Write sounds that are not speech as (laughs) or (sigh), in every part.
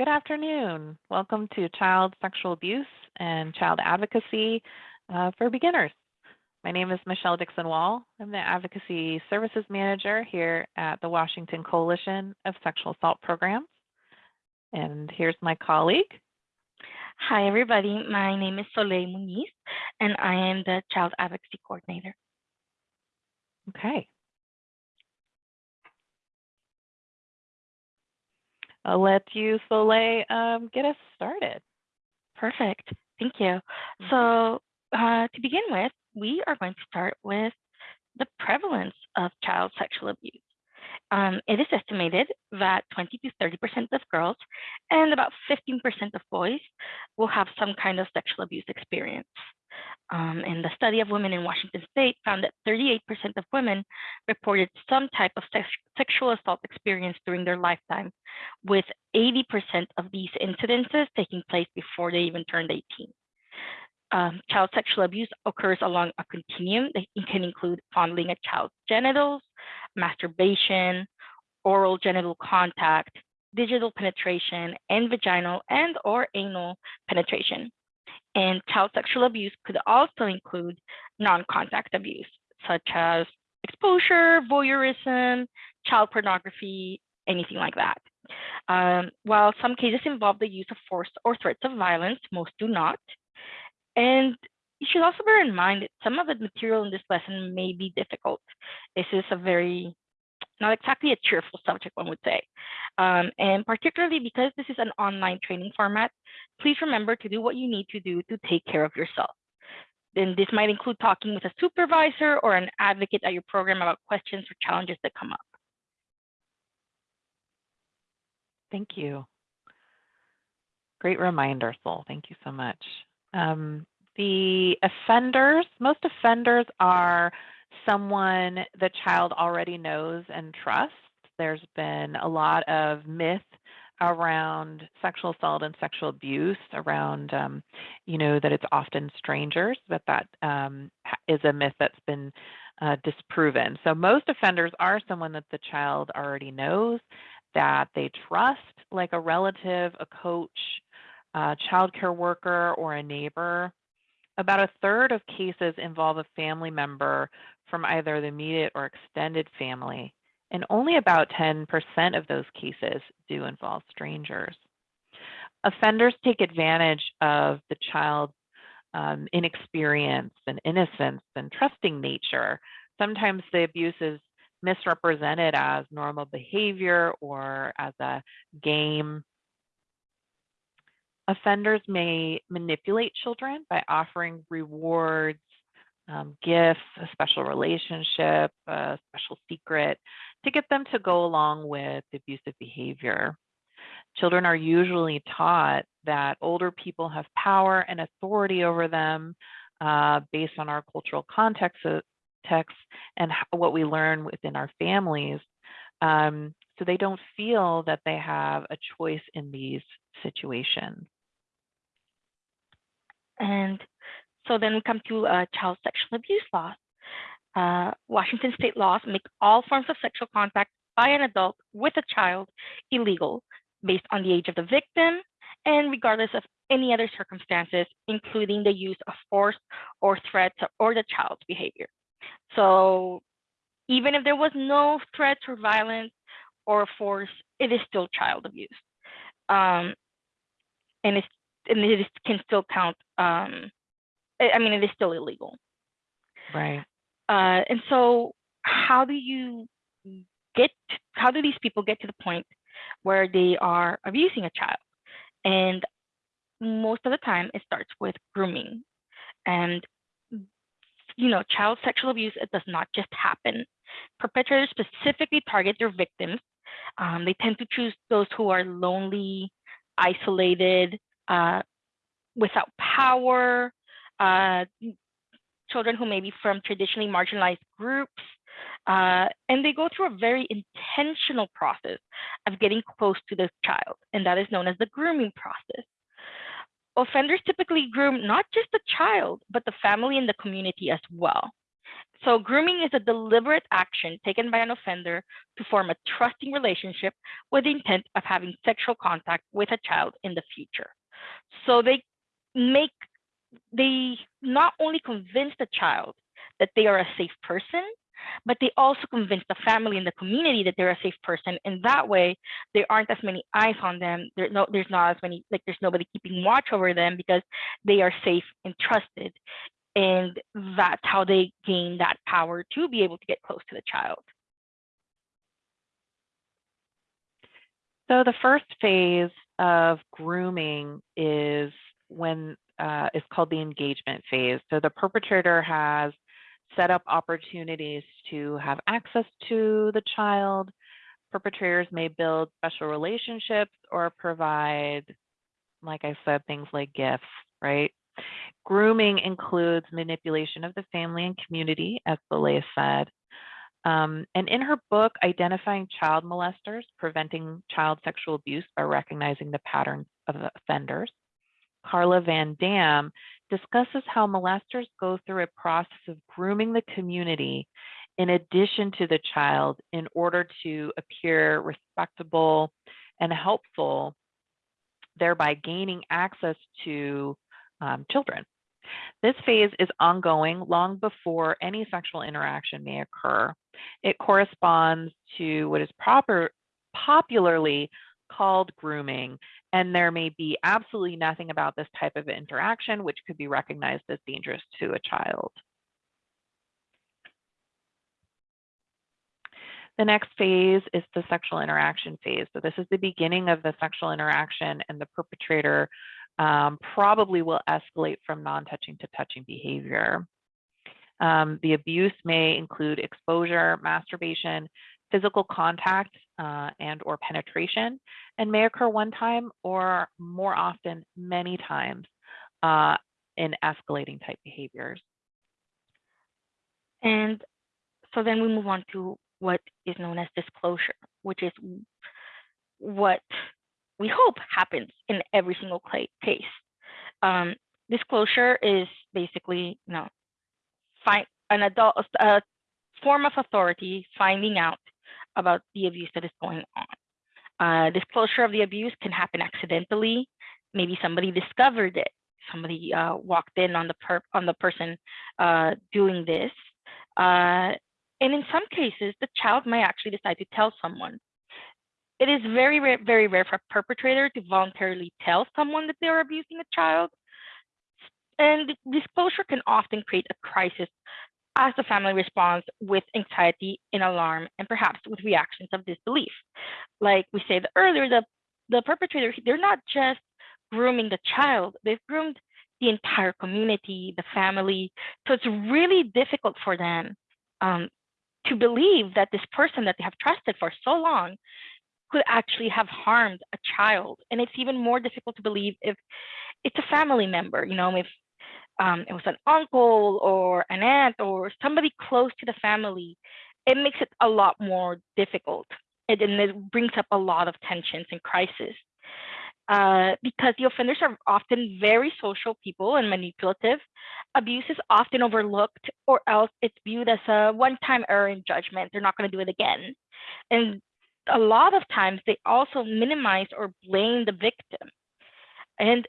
Good afternoon. Welcome to Child Sexual Abuse and Child Advocacy uh, for Beginners. My name is Michelle Dixon Wall. I'm the Advocacy Services Manager here at the Washington Coalition of Sexual Assault Programs. And here's my colleague. Hi, everybody. My name is Soleil Muniz, and I am the Child Advocacy Coordinator. Okay, I'll let you, Soleil, um, get us started. Perfect. Thank you. Mm-hmm. So uh, to begin with, we are going to start with the prevalence of child sexual abuse. Um, it is estimated that 20 to 30% of girls and about 15% of boys will have some kind of sexual abuse experience. Um, and the study of women in Washington state found that 38% of women reported some type of sex sexual assault experience during their lifetime, with 80% of these incidences taking place before they even turned 18. Um, child sexual abuse occurs along a continuum that can include fondling a child's genitals, masturbation, oral genital contact, digital penetration, and vaginal and or anal penetration. And child sexual abuse could also include non-contact abuse, such as exposure, voyeurism, child pornography, anything like that. Um, while some cases involve the use of force or threats of violence, most do not. And you should also bear in mind that some of the material in this lesson may be difficult. This is a very not exactly a cheerful subject, one would say. Um, and particularly because this is an online training format, please remember to do what you need to do to take care of yourself. Then this might include talking with a supervisor or an advocate at your program about questions or challenges that come up. Thank you. Great reminder, Sol. Thank you so much. Um, the offenders, most offenders are someone the child already knows and trusts. There's been a lot of myth around sexual assault and sexual abuse around um, you know that it's often strangers but that um, is a myth that's been uh, disproven so most offenders are someone that the child already knows that they trust like a relative a coach a child care worker or a neighbor about a third of cases involve a family member from either the immediate or extended family, and only about 10% of those cases do involve strangers. Offenders take advantage of the child's um, inexperience and innocence and trusting nature. Sometimes the abuse is misrepresented as normal behavior or as a game. Offenders may manipulate children by offering rewards um, gifts, a special relationship, a special secret to get them to go along with abusive behavior. Children are usually taught that older people have power and authority over them uh, based on our cultural context uh, text and what we learn within our families. Um, so they don't feel that they have a choice in these situations. And so then we come to uh, child sexual abuse laws. Uh, Washington state laws make all forms of sexual contact by an adult with a child illegal based on the age of the victim and regardless of any other circumstances, including the use of force or threats or the child's behavior. So even if there was no threats or violence or force, it is still child abuse. Um, and, it's, and it can still count um, I mean, it is still illegal. Right. Uh, and so how do you get, how do these people get to the point where they are abusing a child? And most of the time it starts with grooming. And, you know, child sexual abuse, it does not just happen. Perpetrators specifically target their victims. Um, they tend to choose those who are lonely, isolated, uh, without power, uh, children who may be from traditionally marginalized groups. Uh, and they go through a very intentional process of getting close to the child, and that is known as the grooming process. Offenders typically groom not just the child, but the family and the community as well. So grooming is a deliberate action taken by an offender to form a trusting relationship with the intent of having sexual contact with a child in the future. So they make, they not only convince the child that they are a safe person, but they also convince the family and the community that they're a safe person. And that way, there aren't as many eyes on them. There's no, there's not as many, like there's nobody keeping watch over them because they are safe and trusted. And that's how they gain that power to be able to get close to the child. So the first phase of grooming is when uh, is called the engagement phase. So the perpetrator has set up opportunities to have access to the child. Perpetrators may build special relationships or provide, like I said, things like gifts, right? Grooming includes manipulation of the family and community, as Soleil said. Um, and in her book, Identifying Child Molesters, Preventing Child Sexual Abuse by Recognizing the Patterns of Offenders, Carla Van Dam discusses how molesters go through a process of grooming the community in addition to the child in order to appear respectable and helpful, thereby gaining access to um, children. This phase is ongoing long before any sexual interaction may occur. It corresponds to what is proper, popularly called grooming and there may be absolutely nothing about this type of interaction which could be recognized as dangerous to a child. The next phase is the sexual interaction phase. So this is the beginning of the sexual interaction and the perpetrator um, probably will escalate from non-touching to touching behavior. Um, the abuse may include exposure, masturbation, physical contact uh, and or penetration and may occur one time or more often many times uh, in escalating type behaviors. And so then we move on to what is known as disclosure, which is what we hope happens in every single case. Um, disclosure is basically, you know, find an adult, a form of authority finding out about the abuse that is going on. Uh, disclosure of the abuse can happen accidentally. Maybe somebody discovered it. Somebody uh, walked in on the per on the person uh, doing this. Uh, and in some cases, the child might actually decide to tell someone. It is very, rare, very rare for a perpetrator to voluntarily tell someone that they're abusing a child. And disclosure can often create a crisis as the family responds with anxiety and alarm and perhaps with reactions of disbelief. Like we said earlier, the, the perpetrator, they're not just grooming the child, they've groomed the entire community, the family. So it's really difficult for them um, to believe that this person that they have trusted for so long could actually have harmed a child. And it's even more difficult to believe if it's a family member, you know, if um, it was an uncle or an aunt or somebody close to the family, it makes it a lot more difficult. And, and it brings up a lot of tensions and crisis. Uh, because the offenders are often very social people and manipulative. Abuse is often overlooked or else it's viewed as a one-time error in judgment. They're not going to do it again. And a lot of times they also minimize or blame the victim. And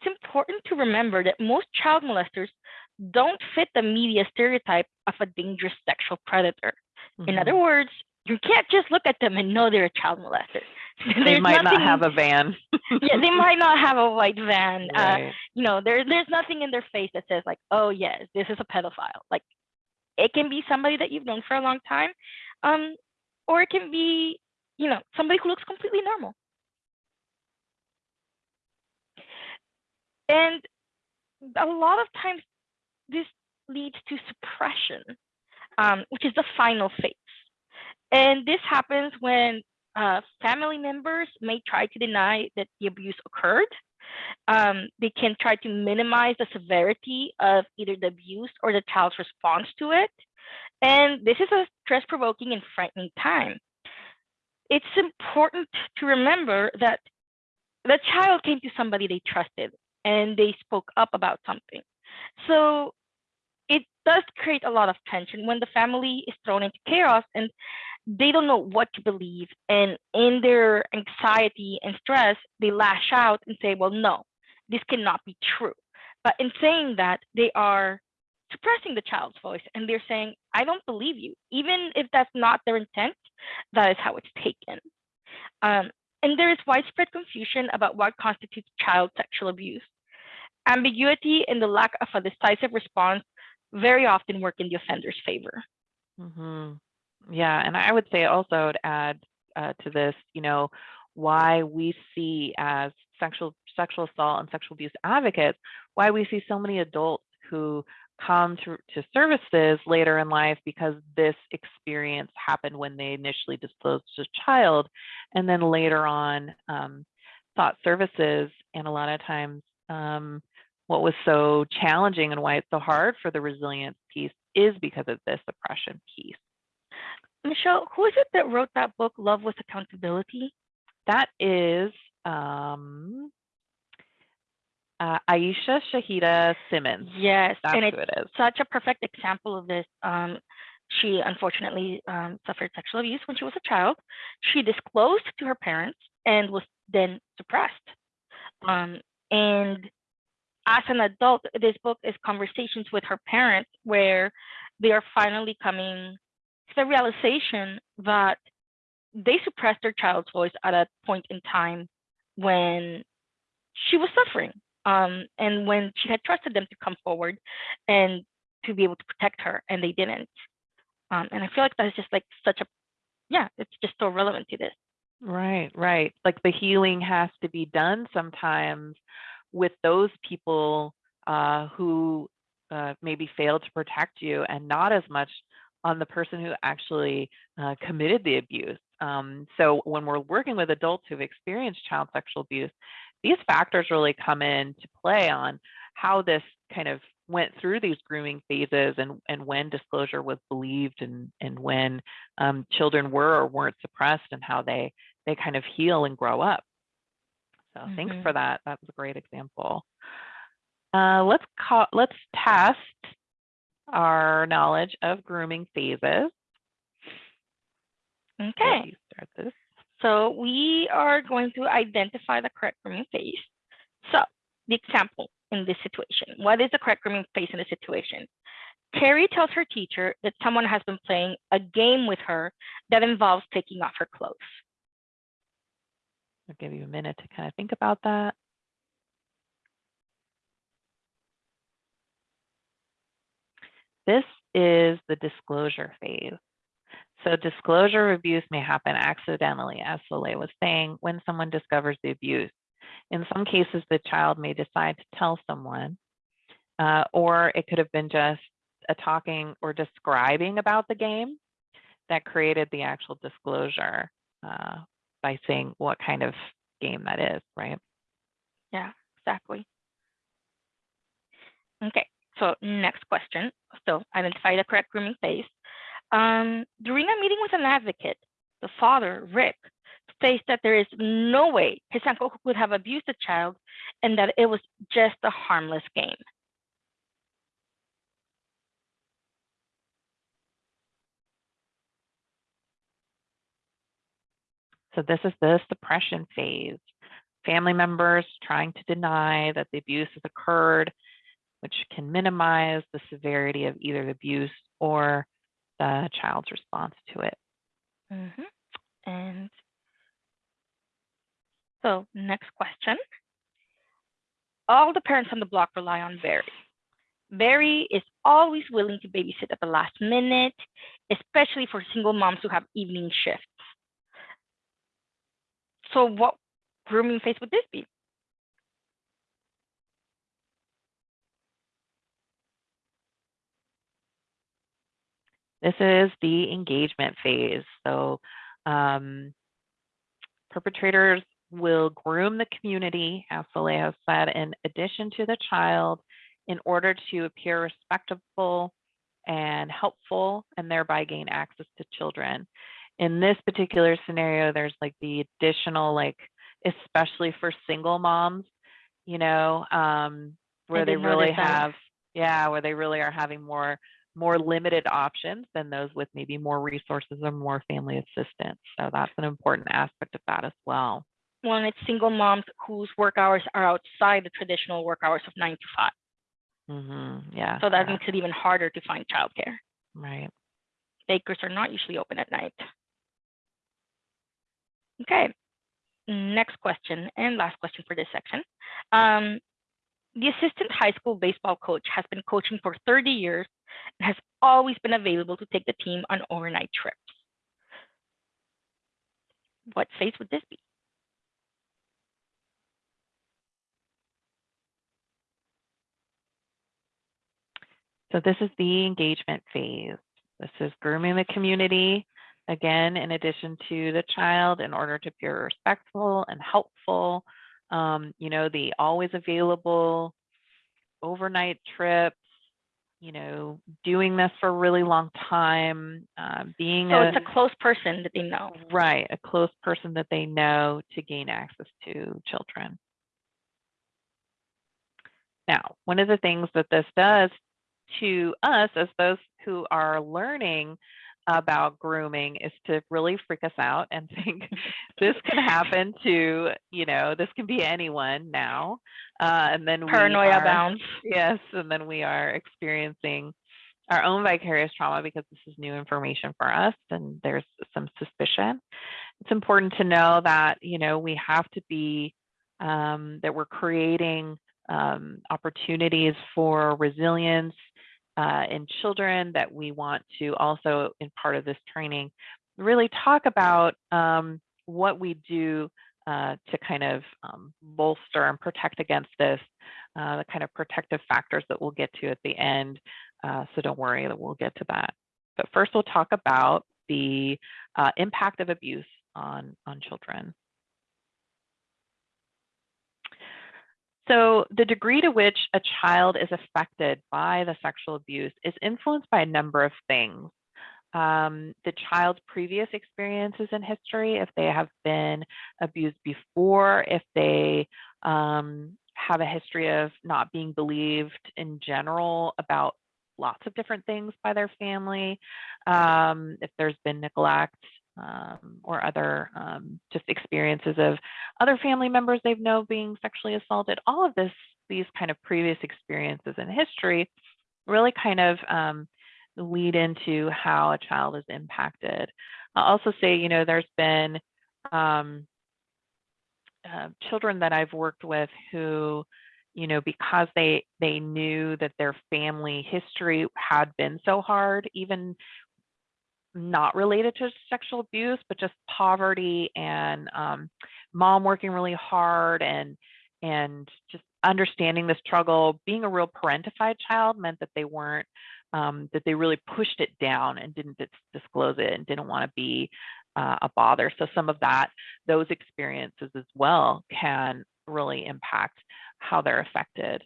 it's important to remember that most child molesters don't fit the media stereotype of a dangerous sexual predator. Mm -hmm. In other mm-hmm. words, you can't just look at them and know they're a child molester. (laughs) they might nothing, not have a van. (laughs) yeah, they might not have a white van. Uh, right. Uh, you know, there, there's nothing in their face that says like, oh yes, this is a pedophile. Like, it can be somebody that you've known for a long time, um, or it can be, you know, somebody who looks completely normal. And a lot of times this leads to suppression, um, which is the final phase. And this happens when uh, family members may try to deny that the abuse occurred. Um, they can try to minimize the severity of either the abuse or the child's response to it. And this is a stress provoking and frightening time. It's important to remember that the child came to somebody they trusted and they spoke up about something. So it does create a lot of tension when the family is thrown into chaos and they don't know what to believe. And in their anxiety and stress, they lash out and say, well, no, this cannot be true. But in saying that, they are suppressing the child's voice and they're saying, I don't believe you. Even if that's not their intent, that is how it's taken. Um, and there is widespread confusion about what constitutes child sexual abuse. Ambiguity and the lack of a decisive response very often work in the offender's favor. hmm Yeah, and I would say also to add uh, to this, you know, why we see as sexual sexual assault and sexual abuse advocates, why we see so many adults who come to, to services later in life because this experience happened when they initially disclosed to a child and then later on um, sought services and a lot of times um, what was so challenging and why it's so hard for the resilience piece is because of this oppression piece Michelle, who is it that wrote that book, Love with Accountability? that is um, uh, Aishah Shahidah Simmons Yes, that's and who it's it is such a perfect example of this. Um, she unfortunately um, suffered sexual abuse when she was a child. She disclosed to her parents and was then suppressed. Um, and as an adult, this book is conversations with her parents where they are finally coming to the realization that they suppressed their child's voice at a point in time when she was suffering um, and when she had trusted them to come forward and to be able to protect her and they didn't um, and i feel like that's just like such a yeah it's just so relevant to this Right, right. Like the healing has to be done sometimes with those people uh, who uh, maybe failed to protect you and not as much on the person who actually uh, committed the abuse. Um, so when we're working with adults who've experienced child sexual abuse, these factors really come into play on how this kind of went through these grooming phases and, and when disclosure was believed and, and when um, children were or weren't suppressed and how they they kind of heal and grow up. So thanks Mhm. for that. That was a great example. Uh, let's call, let's test our knowledge of grooming phases. Okay start this. So we are going to identify the correct grooming phase so the example in this situation what is the correct grooming phase in the situation Carrie tells her teacher that someone has been playing a game with her that involves taking off her clothes. I'll give you a minute to kind of think about that. This is the disclosure phase. So disclosure abuse may happen accidentally, as Soleil was saying, when someone discovers the abuse. In some cases, the child may decide to tell someone, uh, or it could have been just a talking or describing about the game that created the actual disclosure uh, by saying what kind of game that is, right? Yeah, exactly. Okay, so next question. So identify the correct grooming phase. Um, during a meeting with an advocate, the father, Rick, states that there is no way his uncle could have abused the child and that it was just a harmless game. So this is the suppression phase. Family members trying to deny that the abuse has occurred, which can minimize the severity of either the abuse or the child's response to it. Mhm. And so next question. All the parents on the block rely on Barry. Barry is always willing to babysit at the last minute, especially for single moms who have evening shifts. So what grooming phase would this be? This is the engagement phase. So um, perpetrators will groom the community, as Soleil has said, in addition to the child in order to appear respectable and helpful and thereby gain access to children. In this particular scenario, there's like the additional, like, especially for single moms, you know, um, where they really that. have Yeah, where they really are having more more limited options than those with maybe more resources or more family assistance. So that's an important aspect of that as well. When it's single moms whose work hours are outside the traditional work hours of nine to five. Mm-hmm. Yeah. So that yeah, makes it even harder to find childcare. right. Bakers are not usually open at night. Okay, next question and last question for this section. Um, the assistant high school baseball coach has been coaching for 30 years and has always been available to take the team on overnight trips. What phase would this be? So this is the engagement phase. This is grooming the community, again, in addition to the child in order to be respectful and helpful. Um, you know, the always available overnight trips, you know, doing this for a really long time, uh, being So a, it's a close person that they know. right, a close person that they know to gain access to children. Now, one of the things that this does to us as those who are learning about grooming is to really freak us out and (laughs) think (laughs) this can happen to, you know, this can be anyone now. Uh, and then we Paranoia are- bounds. Yes, and then we are experiencing our own vicarious trauma because this is new information for us and there's some suspicion. It's important to know that, you know, we have to be, um, that we're creating um, opportunities for resilience uh, in children, that we want to also, in part of this training, really talk about um, what we do uh, to kind of um, bolster and protect against this, uh, the kind of protective factors that we'll get to at the end. Uh, so don't worry that we'll get to that. But first we'll talk about the uh, impact of abuse on, on children. So the degree to which a child is affected by the sexual abuse is influenced by a number of things. Um, the child's previous experiences in history, if they have been abused before, if they um, have a history of not being believed in general about lots of different things by their family, um, if there's been neglect um, or other um, just experiences of other family members they've known being sexually assaulted, all of this, these kind of previous experiences in history really kind of um, lead into how a child is impacted. I'll also say, you know, there's been um, uh, children that I've worked with who, you know, because they they knew that their family history had been so hard, even not related to sexual abuse, but just poverty and um, mom working really hard and and just understanding the struggle. Being a real parentified child meant that they weren't um, that they really pushed it down and didn't dis- disclose it and didn't want to be uh, a bother. So some of that, those experiences as well, can really impact how they're affected.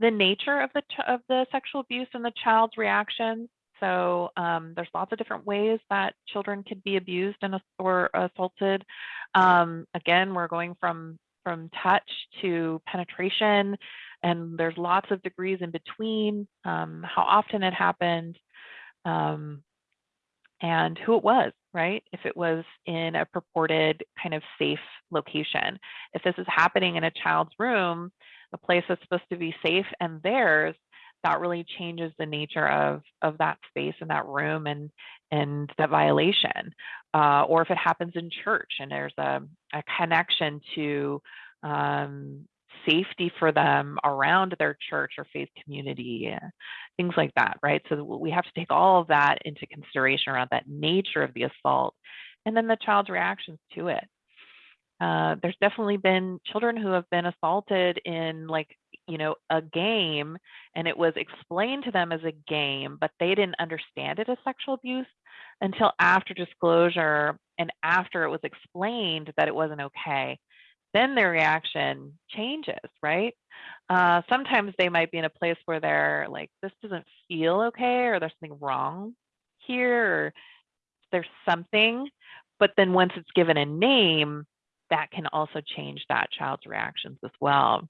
The nature of the of the sexual abuse and the child's reactions so um, there's lots of different ways that children could be abused and or assaulted. Um, again, we're going from from touch to penetration, and there's lots of degrees in between. Um, how often it happened, um, and who it was, right? If it was in a purported kind of safe location. If this is happening in a child's room, a place that's supposed to be safe and theirs, that really changes the nature of of that space and that room and and that violation. Uh, or if it happens in church and there's a, a connection to um, safety for them around their church or faith community uh, things like that right? So we have to take all of that into consideration around that nature of the assault and then the child's reactions to it. Uh, there's definitely been children who have been assaulted in like you know a game and it was explained to them as a game but they didn't understand it as sexual abuse until after disclosure and after it was explained that it wasn't okay. Then their reaction changes right? Uh, sometimes they might be in a place where they're like this doesn't feel okay or there's something wrong here or there's something but then once it's given a name that can also change that child's reactions as well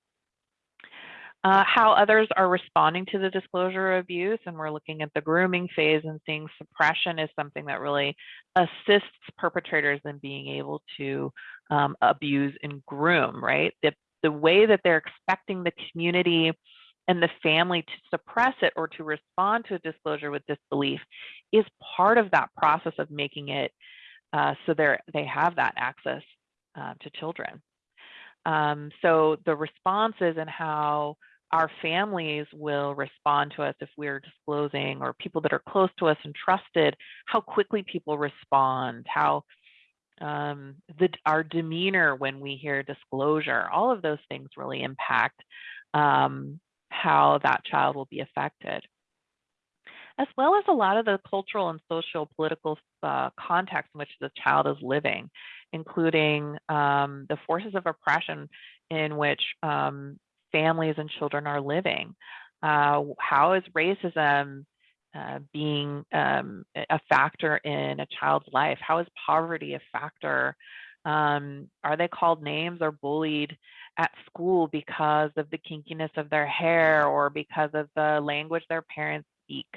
uh, how others are responding to the disclosure of abuse. And we're looking at the grooming phase and seeing suppression is something that really assists perpetrators in being able to um, abuse and groom, right? The, the way that they're expecting the community and the family to suppress it or to respond to a disclosure with disbelief is part of that process of making it uh, so they they have that access uh, to children. Um, so the responses and how our families will respond to us if we're disclosing or people that are close to us and trusted, how quickly people respond, how um, the, our demeanor when we hear disclosure, all of those things really impact um, how that child will be affected. As well as a lot of the cultural and social political uh, context in which the child is living, including um, the forces of oppression in which um, families and children are living. Uh, how is racism uh, being um, a factor in a child's life? How is poverty a factor? Um, are they called names or bullied at school because of the kinkiness of their hair or because of the language their parents speak?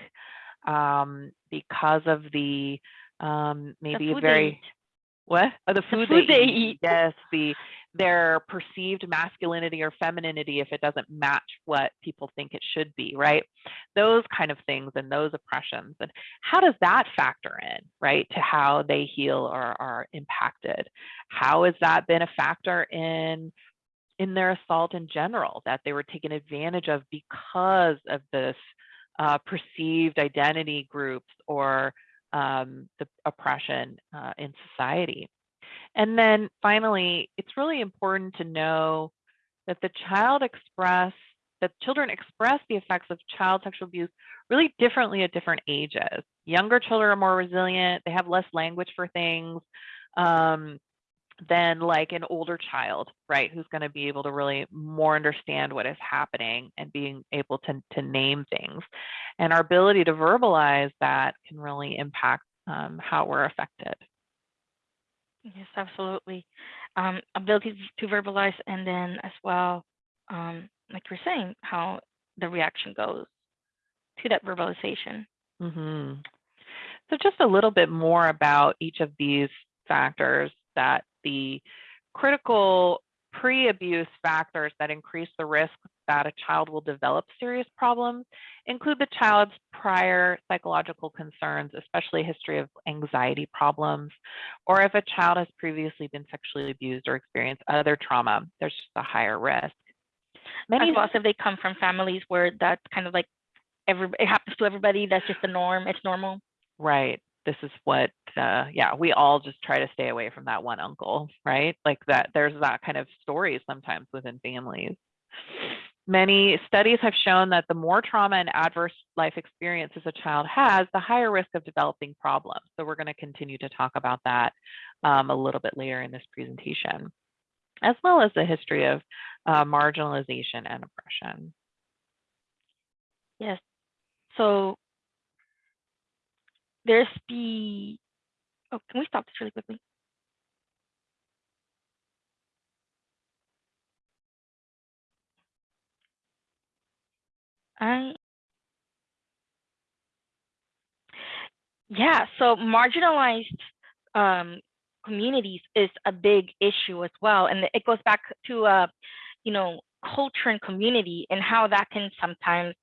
Um, because of the um, maybe the very what? Oh, the (laughs) food, the food they, they eat. eat. Yes, the their perceived masculinity or femininity if it doesn't match what people think it should be, right? Those kind of things and those oppressions. And how does that factor in, right, to how they heal or are impacted? How has that been a factor in in their assault in general, that they were taken advantage of because of this uh, perceived identity groups or um, the oppression uh, in society. And then finally, it's really important to know that the child express, that children express the effects of child sexual abuse really differently at different ages. Younger children are more resilient, they have less language for things um, than like an older child, right? Who's going to be able to really more understand what is happening and being able to, to name things. And our ability to verbalize that can really impact um, how we're affected. Yes, absolutely. Um, ability to verbalize, and then as well, um, like you're saying, how the reaction goes to that verbalization. hmm So just a little bit more about each of these factors that the critical pre-abuse factors that increase the risk that a child will develop serious problems include the child's prior psychological concerns, especially a history of anxiety problems, or if a child has previously been sexually abused or experienced other trauma, there's just a higher risk. Many as well if they come from families where that's kind of like every it happens to everybody, that's just the norm, it's normal. Right this is what uh, yeah we all just try to stay away from that one uncle right? Like that there's that kind of stories sometimes within families. Many studies have shown that the more trauma and adverse life experiences a child has the higher risk of developing problems. So we're going to continue to talk about that um, a little bit later in this presentation as well as the history of uh, marginalization and oppression. Yes. So there's the, oh, can we stop this really quickly? I, yeah, so marginalized um, communities is a big issue as well. And it goes back to, uh, you know, culture and community and how that can sometimes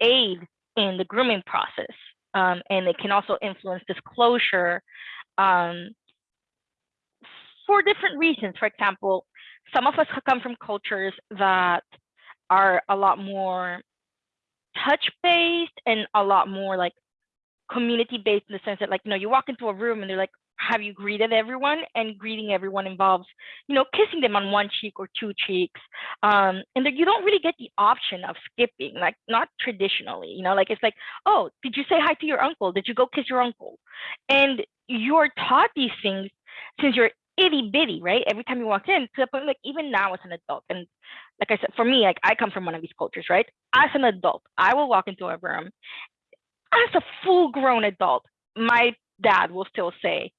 aid in the grooming process um, and it can also influence disclosure um, for different reasons. For example, some of us come from cultures that are a lot more touch-based and a lot more like community-based in the sense that like, you know, you walk into a room and they're like, have you greeted everyone? And greeting everyone involves, you know, kissing them on one cheek or two cheeks. Um, and you don't really get the option of skipping, like not traditionally, you know, like it's like, oh, did you say hi to your uncle? Did you go kiss your uncle? And you're taught these things since you're itty bitty, right? Every time you walk in, to the point like even now as an adult, and like I said, for me, like I come from one of these cultures, right? As an adult, I will walk into a room as a full grown adult. My dad will still say,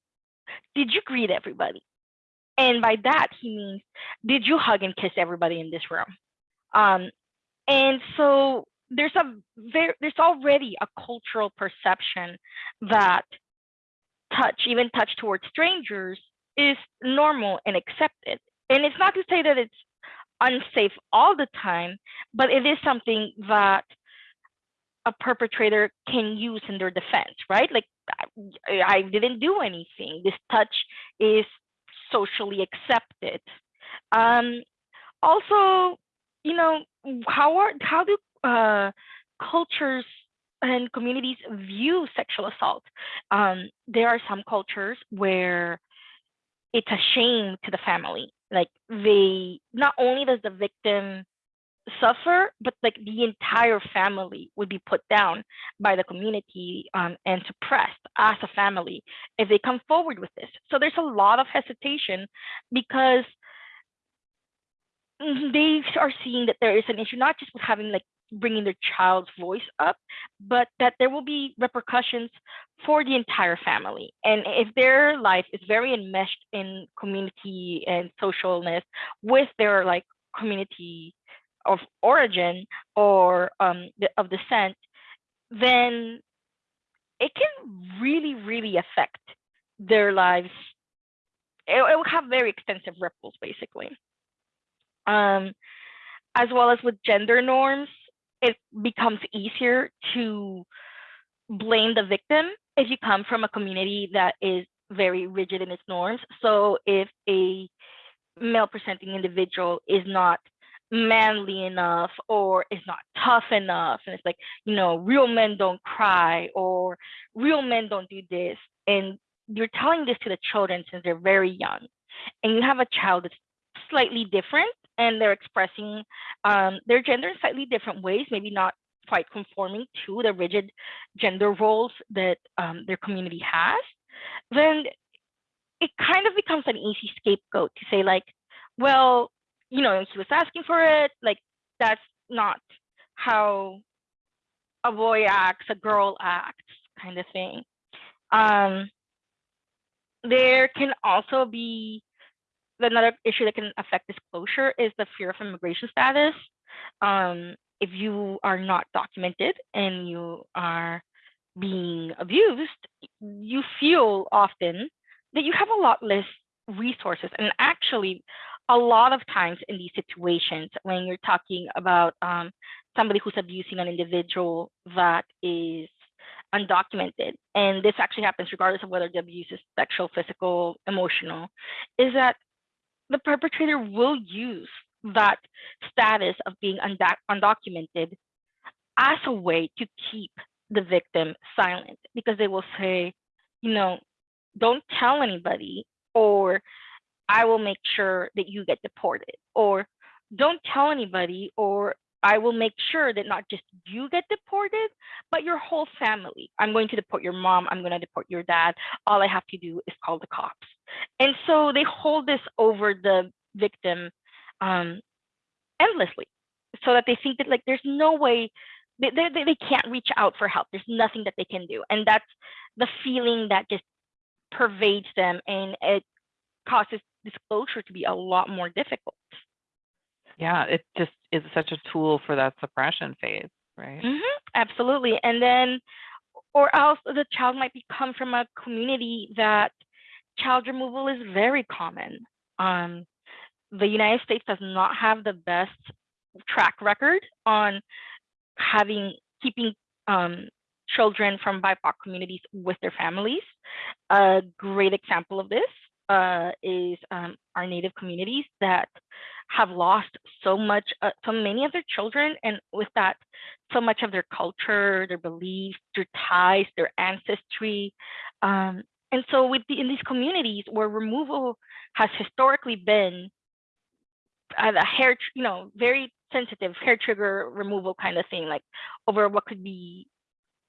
did you greet everybody? And by that, he means, did you hug and kiss everybody in this room? Um, and so there's a very there's already a cultural perception that touch even touch towards strangers is normal and accepted and it's not to say that it's unsafe all the time but it is something that a perpetrator can use in their defense right like I, I didn't do anything this touch is socially accepted um also you know how are how do uh, cultures and communities view sexual assault. Um, there are some cultures where it's a shame to the family. Like they, not only does the victim suffer, but like the entire family would be put down by the community um, and suppressed as a family if they come forward with this. So there's a lot of hesitation because they are seeing that there is an issue, not just with having like bringing their child's voice up, but that there will be repercussions for the entire family. And if their life is very enmeshed in community and socialness with their like community of origin or um, of descent, then it can really, really affect their lives. It, it will have very extensive ripples, basically. Um, as well as with gender norms, it becomes easier to blame the victim if you come from a community that is very rigid in its norms. So if a male presenting individual is not manly enough or is not tough enough and it's like you know real men don't cry or real men don't do this and you're telling this to the children since they're very young and you have a child that's slightly different and they're expressing um, their gender in slightly different ways, maybe not quite conforming to the rigid gender roles that um, their community has, then it kind of becomes an easy scapegoat to say like, well, you know, he was asking for it, like that's not how a boy acts, a girl acts, kind of thing. Um, there can also be another issue that can affect disclosure is the fear of immigration status. Um, if you are not documented and you are being abused, you feel often that you have a lot less resources. And actually, a lot of times in these situations, when you're talking about um, somebody who's abusing an individual that is undocumented, and this actually happens regardless of whether the abuse is sexual, physical, emotional, is that the perpetrator will use that status of being undocumented as a way to keep the victim silent because they will say, you know, don't tell anybody, or I will make sure that you get deported, or don't tell anybody, or I will make sure that not just you get deported, but your whole family. I'm going to deport your mom. I'm going to deport your dad. All I have to do is call the cops. And so they hold this over the victim um, endlessly so that they think that like there's no way they, they, they can't reach out for help. There's nothing that they can do. And that's the feeling that just pervades them and it causes disclosure to be a lot more difficult. Yeah, it just is such a tool for that suppression phase, right? Mm -hmm, absolutely. And then, or else the child might become from a community that child removal is very common. Um, the United States does not have the best track record on having keeping um, children from BIPOC communities with their families. A great example of this uh, is um, our Native communities that have lost so much, uh, so many of their children, and with that, so much of their culture, their beliefs, their ties, their ancestry. Um, and so with the, in these communities where removal has historically been uh, a hair, you know, very sensitive hair trigger removal kind of thing, like over what could be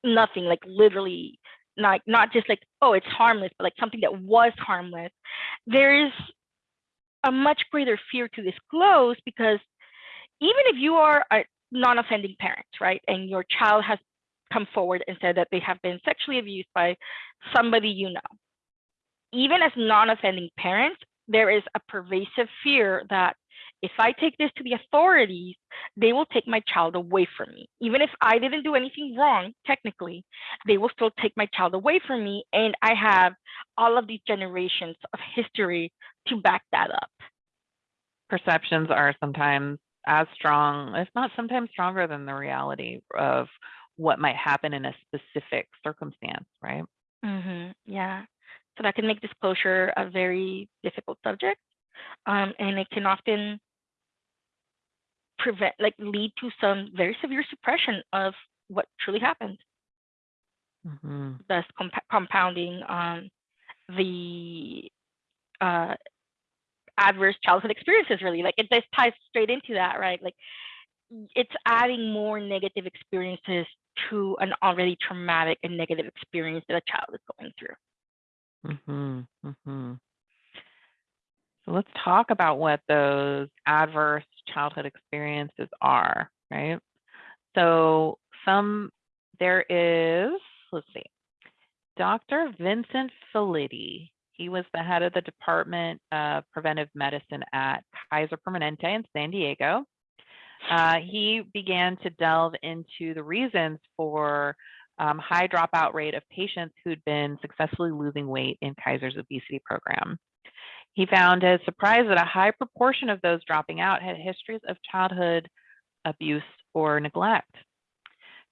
nothing, like literally not not just like oh it's harmless, but like something that was harmless. There is a much greater fear to disclose because even if you are a non-offending parent, right, and your child has come forward and said that they have been sexually abused by somebody you know. Even as non-offending parents, there is a pervasive fear that if I take this to the authorities, they will take my child away from me. Even if I didn't do anything wrong, technically, they will still take my child away from me. And I have all of these generations of history to back that up. Perceptions are sometimes as strong, if not sometimes stronger than the reality of what might happen in a specific circumstance, right? Mm -hmm. Yeah. So that can make disclosure a very difficult subject. Um, and it can often prevent, like, lead to some very severe suppression of what truly happened, hmm thus comp- compounding um, the uh, adverse childhood experiences, really. Like, it just ties straight into that, right? Like, it's adding more negative experiences to an already traumatic and negative experience that a child is going through. hmm hmm So let's talk about what those adverse childhood experiences are, right? So some there is, let's see, Dr. Vincent Felitti. He was the head of the Department of Preventive Medicine at Kaiser Permanente in San Diego. Uh, he began to delve into the reasons for um, high dropout rate of patients who'd been successfully losing weight in Kaiser's obesity program. He found his surprise that a high proportion of those dropping out had histories of childhood abuse or neglect.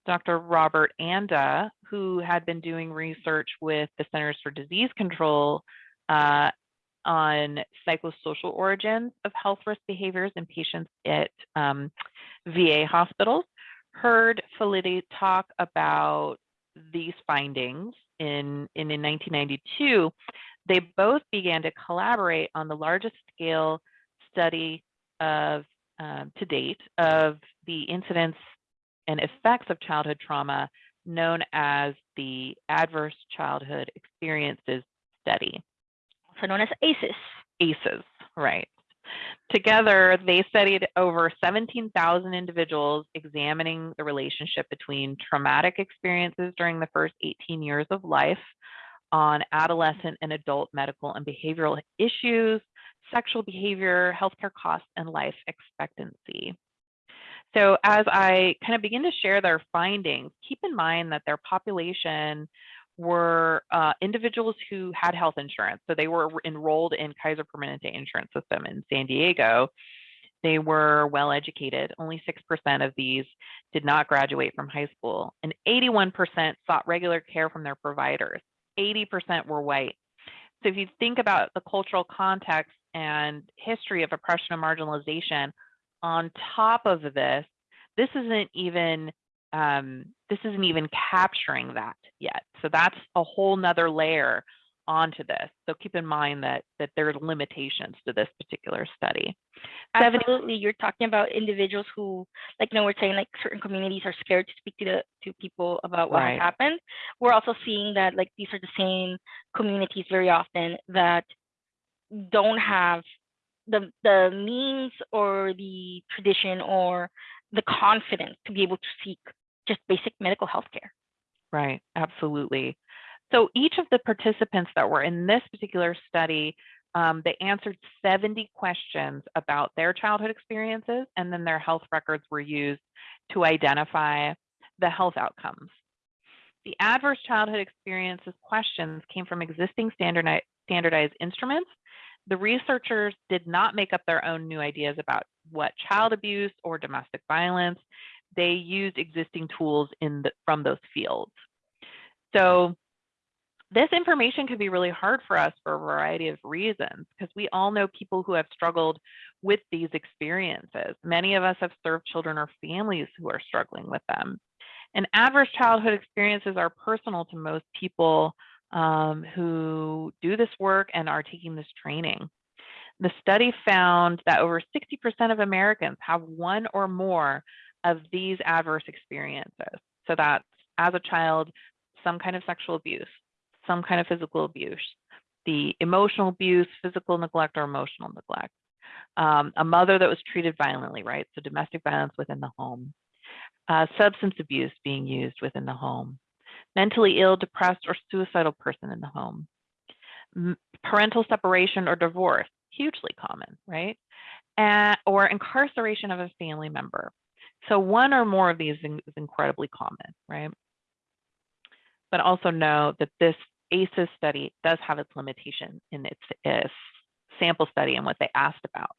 Dr. Robert Anda, who had been doing research with the Centers for Disease Control uh, on psychosocial origins of health risk behaviors in patients at um, VA hospitals, heard Felitti talk about these findings in, in, in 1992. They both began to collaborate on the largest scale study of um, to date of the incidence and effects of childhood trauma known as the Adverse Childhood Experiences Study. also known as ACEs. ACEs, right. Together, they studied over 17,000 individuals examining the relationship between traumatic experiences during the first 18 years of life on adolescent and adult medical and behavioral issues, sexual behavior, healthcare costs, and life expectancy. So as I kind of begin to share their findings, keep in mind that their population were uh, individuals who had health insurance. So they were enrolled in Kaiser Permanente insurance system in San Diego. They were well educated. Only 6% of these did not graduate from high school, and 81% sought regular care from their providers. 80% were white. So if you think about the cultural context and history of oppression and marginalization, on top of this, this isn't even um, this isn't even capturing that yet. So that's a whole nother layer onto this. So keep in mind that that there are limitations to this particular study. 70 Absolutely, you're talking about individuals who, like, you know, we're saying like certain communities are scared to speak to the to people about what Right. happened. We're also seeing that like these are the same communities very often that don't have the the means or the tradition or the confidence to be able to seek just basic medical health care. Right, absolutely. So each of the participants that were in this particular study, um, they answered 70 questions about their childhood experiences, and then their health records were used to identify the health outcomes. The adverse childhood experiences questions came from existing standardi- standardized instruments. The researchers did not make up their own new ideas about what child abuse or domestic violence. They used existing tools in the, from those fields. So this information can be really hard for us for a variety of reasons because we all know people who have struggled with these experiences. Many of us have served children or families who are struggling with them. And adverse childhood experiences are personal to most people um, who do this work and are taking this training. The study found that over 60% of Americans have one or more of these adverse experiences. So that's as a child, some kind of sexual abuse, some kind of physical abuse, the emotional abuse, physical neglect, or emotional neglect. Um, a mother that was treated violently, right? So domestic violence within the home. Uh, substance abuse being used within the home. Mentally ill, depressed, or suicidal person in the home. Parental separation or divorce, hugely common, right? uh, or incarceration of a family member. So one or more of these is incredibly common, right? But also know that this ACEs study does have its limitation in its, its sample study and what they asked about.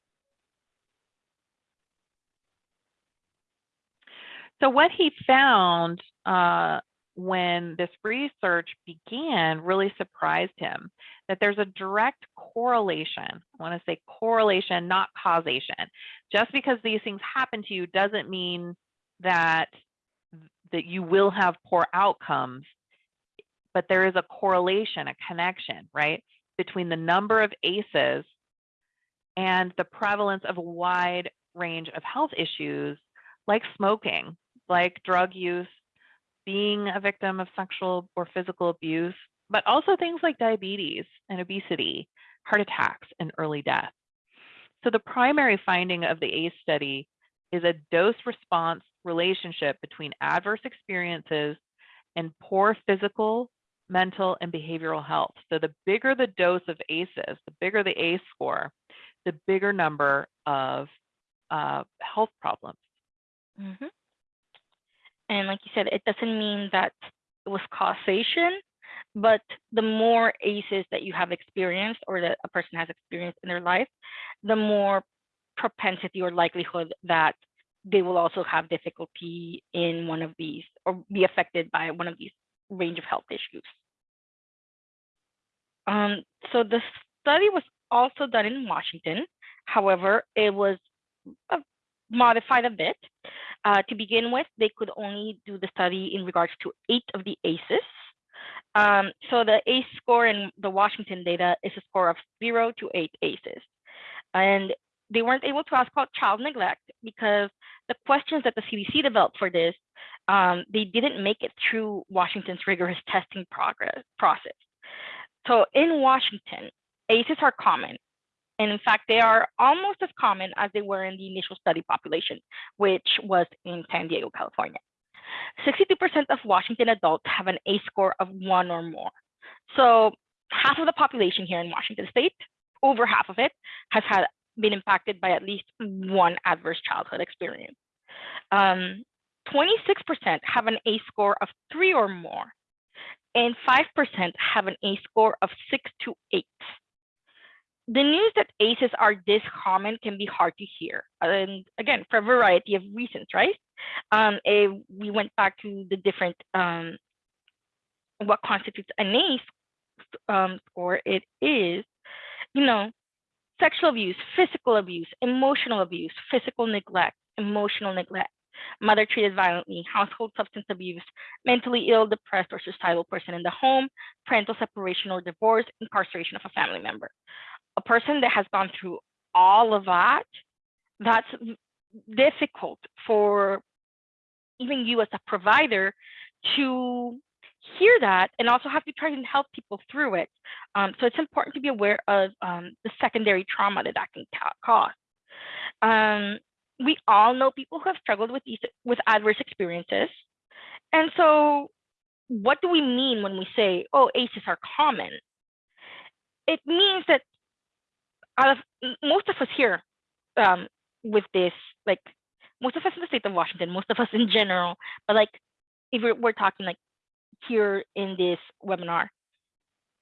So what he found uh, when this research began really surprised him that there's a direct correlation. I want to say correlation, not causation. Just because these things happen to you doesn't mean that that you will have poor outcomes, but there is a correlation, a connection, right, between the number of ACEs and the prevalence of a wide range of health issues like smoking, like drug use, being a victim of sexual or physical abuse, but also things like diabetes and obesity, heart attacks, and early death. So the primary finding of the ACE study is a dose response relationship between adverse experiences and poor physical, mental, and behavioral health. So the bigger the dose of ACEs, the bigger the ACE score, the bigger number of uh, health problems. Mm -hmm. And like you said, it doesn't mean that it was causation, but the more ACEs that you have experienced or that a person has experienced in their life, the more propensity or likelihood that they will also have difficulty in one of these or be affected by one of these range of health issues. Um, so the study was also done in Washington. However, it was uh, modified a bit. Uh, to begin with, they could only do the study in regards to eight of the ACEs. Um, so the ACE score in the Washington data is a score of zero to eight ACEs. And they weren't able to ask about child neglect because the questions that the CDC developed for this, um, they didn't make it through Washington's rigorous testing progress process. So in Washington, ACEs are common. And in fact, they are almost as common as they were in the initial study population, which was in San Diego, California. 62% of Washington adults have an ACE score of one or more. So half of the population here in Washington state, over half of it, has had been impacted by at least one adverse childhood experience. 26% um, have an ACE score of three or more, and 5% have an ACE score of six to eight the news that ACEs are this common can be hard to hear. And again, for a variety of reasons, right? Um, we went back to the different, um, what constitutes an ACE um, score. It is, you know, sexual abuse, physical abuse, emotional abuse, physical neglect, emotional neglect, mother treated violently, household substance abuse, mentally ill, depressed, or suicidal person in the home, parental separation or divorce, incarceration of a family member a person that has gone through all of that, that's difficult for even you as a provider to hear that and also have to try and help people through it. Um, so it's important to be aware of um, the secondary trauma that that can cause. Um, we all know people who have struggled with these with adverse experiences. And so what do we mean when we say, oh, ACEs are common? It means that out of most of us here um, with this, like most of us in the state of Washington, most of us in general, but like if we're, we're talking like here in this webinar,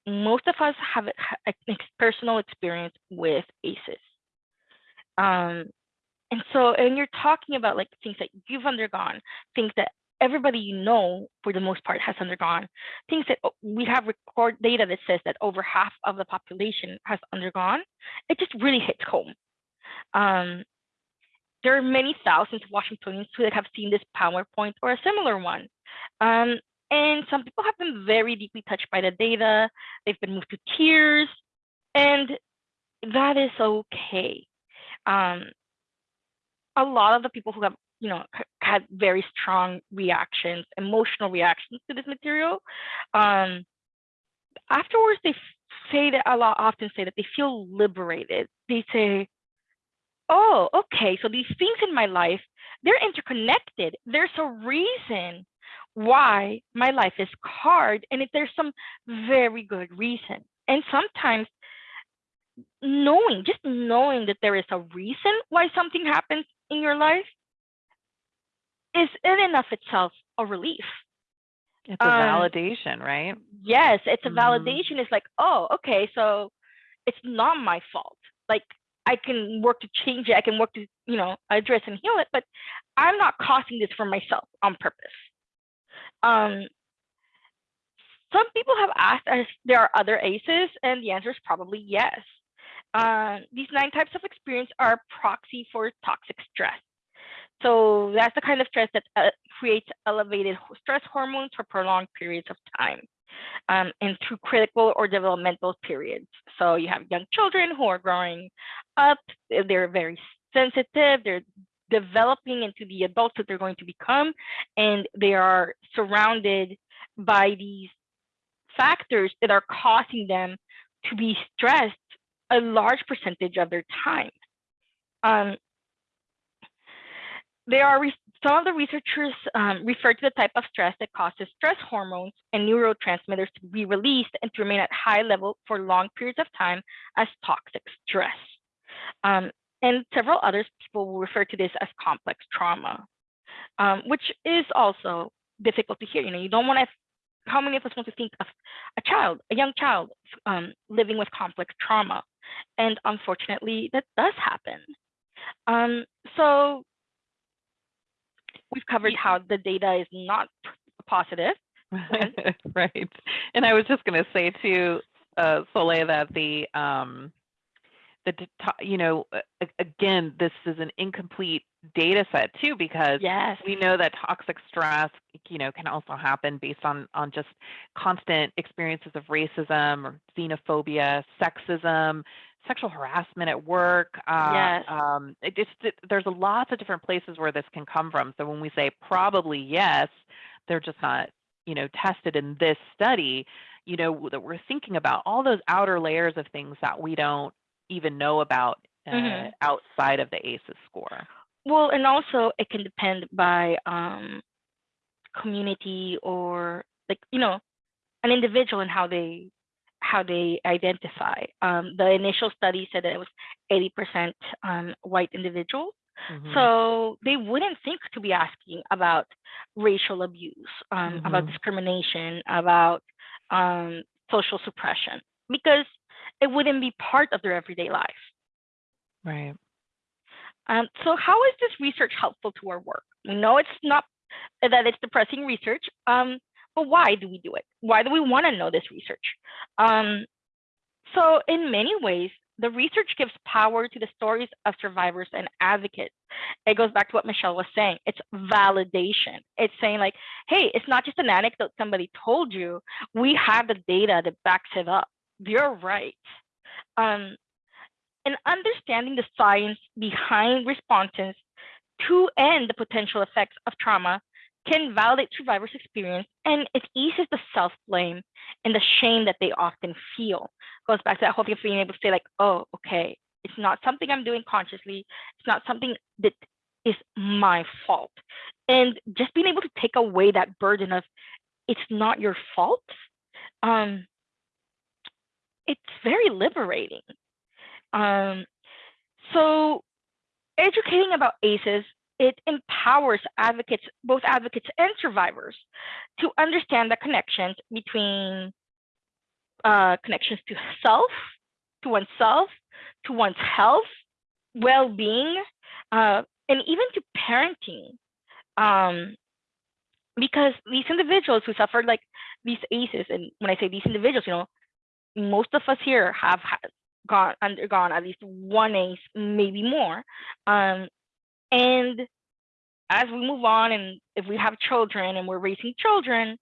most of us have a, a personal experience with ACEs. Um, and so, and you're talking about like things that you've undergone, things that everybody you know, for the most part, has undergone. Things that oh, we have record data that says that over half of the population has undergone. It just really hits home. Um, there are many thousands of Washingtonians who have seen this PowerPoint or a similar one. Um, and some people have been very deeply touched by the data. They've been moved to tears, and that is okay. Um, a lot of the people who have you know, had very strong reactions, emotional reactions to this material. Um, afterwards, they say that a lot often say that they feel liberated. They say, oh, okay, so these things in my life, they're interconnected. There's a reason why my life is hard, and if there's some very good reason. And sometimes knowing, just knowing that there is a reason why something happens in your life is in and of itself a relief. It's a Um, validation, right? Yes, it's a Mhm. validation. It's like, oh, okay, so it's not my fault. Like I can work to change it. I can work to, you know, address and heal it, but I'm not causing this for myself on purpose. Um, some people have asked if there are other ACEs, and the answer is probably yes. Uh, these nine types of experience are proxy for toxic stress. So that's the kind of stress that uh, creates elevated stress hormones for prolonged periods of time um, and through critical or developmental periods. So you have young children who are growing up, they're very sensitive, they're developing into the adults that they're going to become, and they are surrounded by these factors that are causing them to be stressed a large percentage of their time. Um, there are some of the researchers um, refer to the type of stress that causes stress hormones and neurotransmitters to be released and to remain at high level for long periods of time as toxic stress. Um, and several others people will refer to this as complex trauma, um, which is also difficult to hear. You know, you don't want to. How many of us want to think of a child, a young child, um, living with complex trauma? And unfortunately, that does happen. Um, so we've covered how the data is not positive. (laughs) right. And I was just going to say to uh, Soleil that the um, the you know again this is an incomplete data set too because Yes. we know that toxic stress you know can also happen based on on just constant experiences of racism or xenophobia sexism sexual harassment at work uh, Yes. um, it just it, there's lots of different places where this can come from so when we say probably yes they're just not you know tested in this study you know that we're thinking about all those outer layers of things that we don't even know about uh, Mhm. outside of the ACEs score Well, and also it can depend by um, community or like you know an individual and how they how they identify. Um, the initial study said that it was 80% um, white individuals. Mhm. So they wouldn't think to be asking about racial abuse, um, about Mhm. discrimination, about um, social suppression, because it wouldn't be part of their everyday life. right Um, so how is this research helpful to our work? We know it's not that it's depressing research, um, but why do we do it? Why do we want to know this research? Um, so in many ways, the research gives power to the stories of survivors and advocates. It goes back to what Michelle was saying. It's validation. It's saying like, hey, it's not just an anecdote somebody told you. We have the data that backs it up. You're right. Um, and understanding the science behind responses to and the potential effects of trauma can validate survivors' experience and it eases the self blame and the shame that they often feel. Goes back to that whole thing of being able to say, like, oh, okay, it's not something I'm doing consciously, it's not something that is my fault. And just being able to take away that burden of it's not your fault, um, it's very liberating. Um, so educating about ACEs, it empowers advocates, both advocates and survivors, to understand the connections between uh, connections to self, to oneself, to one's health, well-being, uh, and even to parenting. Um, because these individuals who suffered like these ACEs, and when I say these individuals, you know, most of us here have gone undergone at least one ACE, maybe more. Um, and as we move on, and if we have children and we're raising children,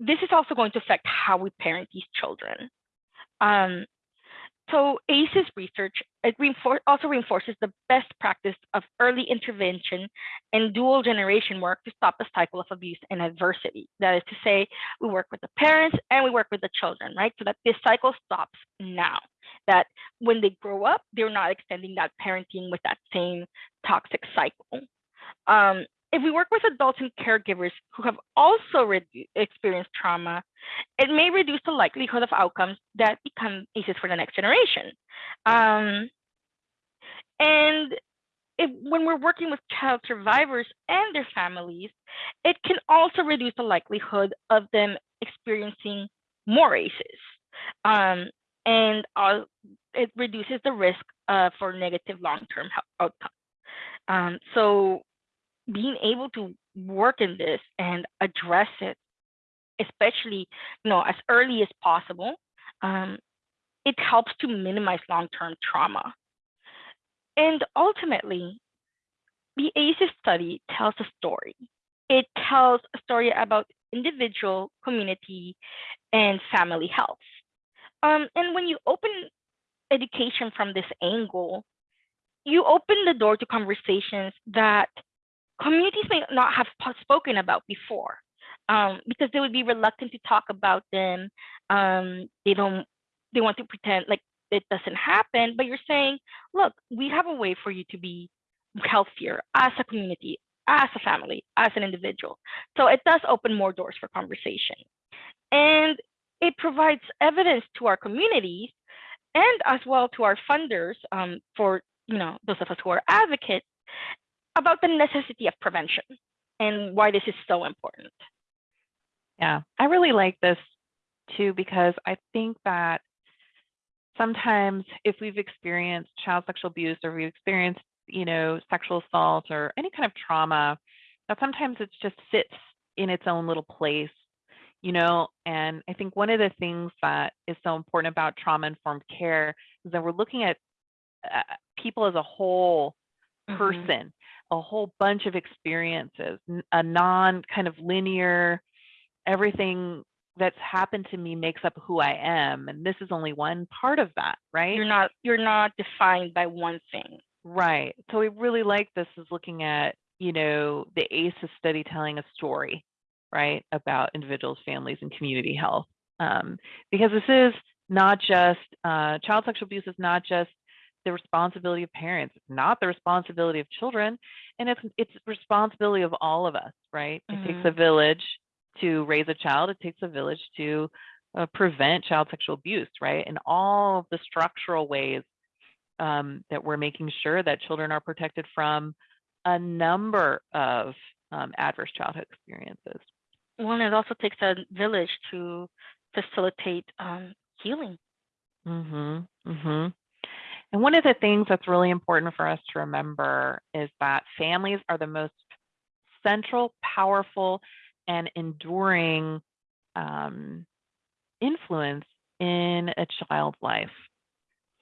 this is also going to affect how we parent these children. Um, so ACEs research it reinfor- also reinforces the best practice of early intervention and dual generation work to stop the cycle of abuse and adversity. That is to say, we work with the parents and we work with the children, right? So that this cycle stops now. That when they grow up, they're not extending that parenting with that same toxic cycle. Um, if we work with adults and caregivers who have also redu- experienced trauma, it may reduce the likelihood of outcomes that become ACEs for the next generation. Um, and if, when we're working with child survivors and their families, it can also reduce the likelihood of them experiencing more ACEs. Um, and uh, it reduces the risk uh, for negative long-term outcomes. Um, so being able to work in this and address it, especially you know as early as possible, um, it helps to minimize long-term trauma. And ultimately, the ACEs study tells a story. It tells a story about individual, community, and family health. Um, and when you open education from this angle, you open the door to conversations that communities may not have spoken about before um, because they would be reluctant to talk about them. Um, they don't, they want to pretend like it doesn't happen, but you're saying, look, we have a way for you to be healthier as a community, as a family, as an individual. So it does open more doors for conversation. And it provides evidence to our communities and as well to our funders um, for you know those of us who are advocates about the necessity of prevention and why this is so important. Yeah, I really like this too because I think that sometimes if we've experienced child sexual abuse or we've experienced, you know, sexual assault or any kind of trauma, that sometimes it just sits in its own little place, you know. And I think one of the things that is so important about trauma informed care is that we're looking at uh, people as a whole Mm-hmm. person a whole bunch of experiences, a non kind of linear, everything that's happened to me makes up who I am. And this is only one part of that, right? You're not you're not defined by one thing. Right. So we really like this is looking at, you know, the ACEs study telling a story, right, about individuals, families, and community health. Um, because this is not just uh, child sexual abuse is not just the responsibility of parents. It's not the responsibility of children, and it's it's responsibility of all of us, right? It takes a mm-hmm. village to raise a child. It takes a village to uh, prevent child sexual abuse, right? And all of the structural ways um, that we're making sure that children are protected from a number of um, adverse childhood experiences. Well, it also takes a village to facilitate um, healing. Mm-hmm. Mm-hmm. And one of the things that's really important for us to remember is that families are the most central, powerful, and enduring um, influence in a child's life.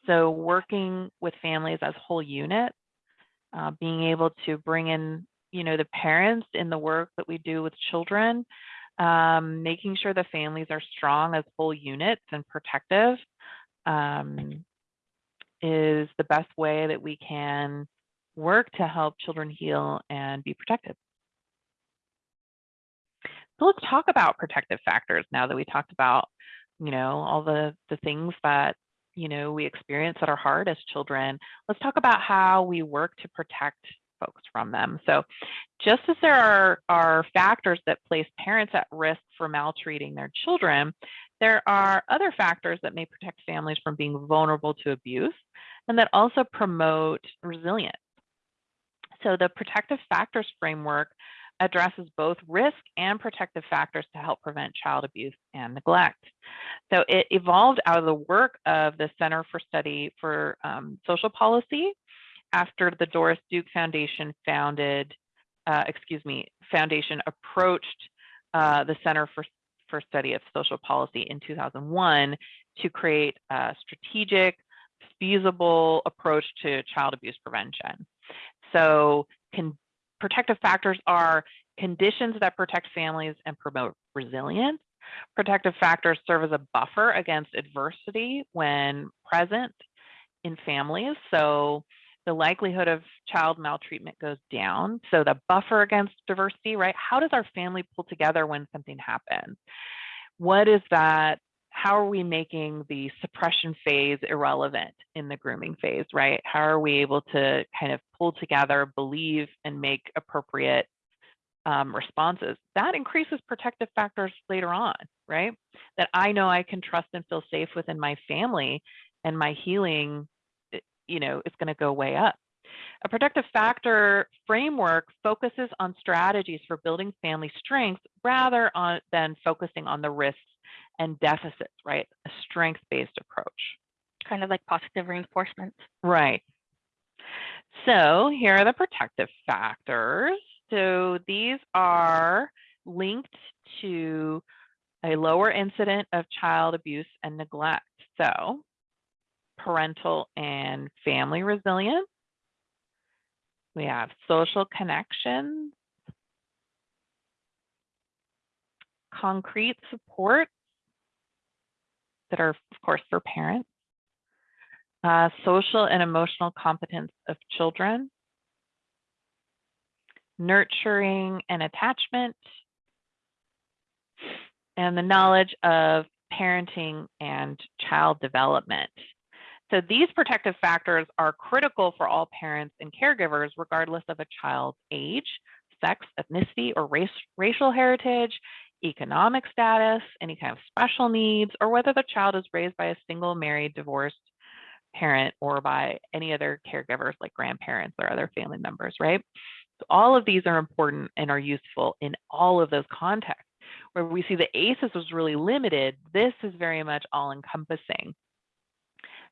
So working with families as whole units, uh, being able to bring in, you know, the parents in the work that we do with children, um, making sure the families are strong as whole units and protective, um, is the best way that we can work to help children heal and be protected. So let's talk about protective factors now that we talked about, you know, all the, the things that, you know, we experience that are hard as children. Let's talk about how we work to protect folks from them. So just as there are, are factors that place parents at risk for maltreating their children, there are other factors that may protect families from being vulnerable to abuse and that also promote resilience. So the protective factors framework addresses both risk and protective factors to help prevent child abuse and neglect. So it evolved out of the work of the Center for Study for um, Social Policy after the Doris Duke Foundation founded, uh, excuse me, foundation approached uh, the Center for, for Study of Social Policy in 2001 to create a strategic, feasible approach to child abuse prevention. So can, protective factors are conditions that protect families and promote resilience. Protective factors serve as a buffer against adversity when present in families. So the likelihood of child maltreatment goes down. So the buffer against diversity, right? How does our family pull together when something happens? What is that how are we making the suppression phase irrelevant in the grooming phase, right? How are we able to kind of pull together, believe, and make appropriate um, responses, that increases protective factors later on, right? That I know I can trust and feel safe within my family and my healing, you know, is going to go way up. A protective factor framework focuses on strategies for building family strength rather on, than focusing on the risks and deficits, right? A strength-based approach. Kind of like positive reinforcement. Right. So here are the protective factors. So these are linked to a lower incident of child abuse and neglect. So parental and family resilience. We have social connections, concrete support that are, of course, for parents, uh, social and emotional competence of children, nurturing and attachment, and the knowledge of parenting and child development. So these protective factors are critical for all parents and caregivers, regardless of a child's age, sex, ethnicity, or race, racial heritage, economic status, any kind of special needs, or whether the child is raised by a single, married, divorced parent or by any other caregivers like grandparents or other family members, right? So all of these are important and are useful in all of those contexts. Where we see the ACEs was really limited, this is very much all encompassing.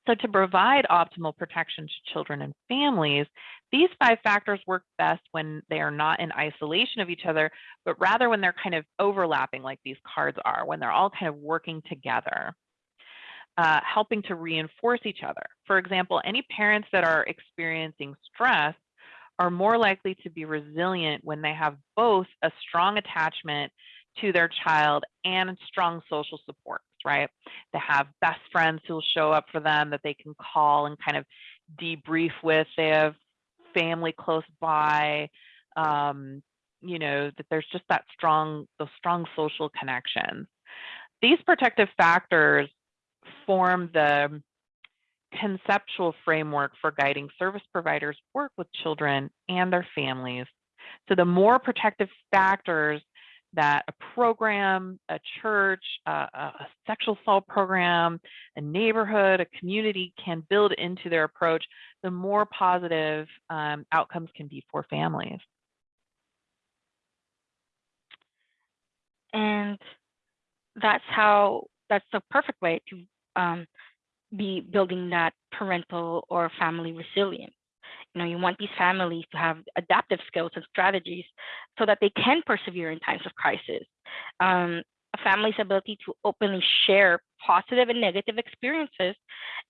So to provide optimal protection to children and families, these five factors work best when they are not in isolation of each other, but rather when they're kind of overlapping like these cards are, when they're all kind of working together. Uh, helping to reinforce each other. For example, any parents that are experiencing stress are more likely to be resilient when they have both a strong attachment to their child and strong social supports, right? They have best friends who'll show up for them that they can call and kind of debrief with. They have family close by. Um, you know, that there's just that strong, those strong social connections. These protective factors form the conceptual framework for guiding service providers work with children and their families. So the more protective factors that a program, a church, uh, a sexual assault program, a neighborhood, a community can build into their approach, the more positive um, outcomes can be for families. And that's how, that's the perfect way to um, be building that parental or family resilience. You know, you want these families to have adaptive skills and strategies so that they can persevere in times of crisis. Um, a family's ability to openly share positive and negative experiences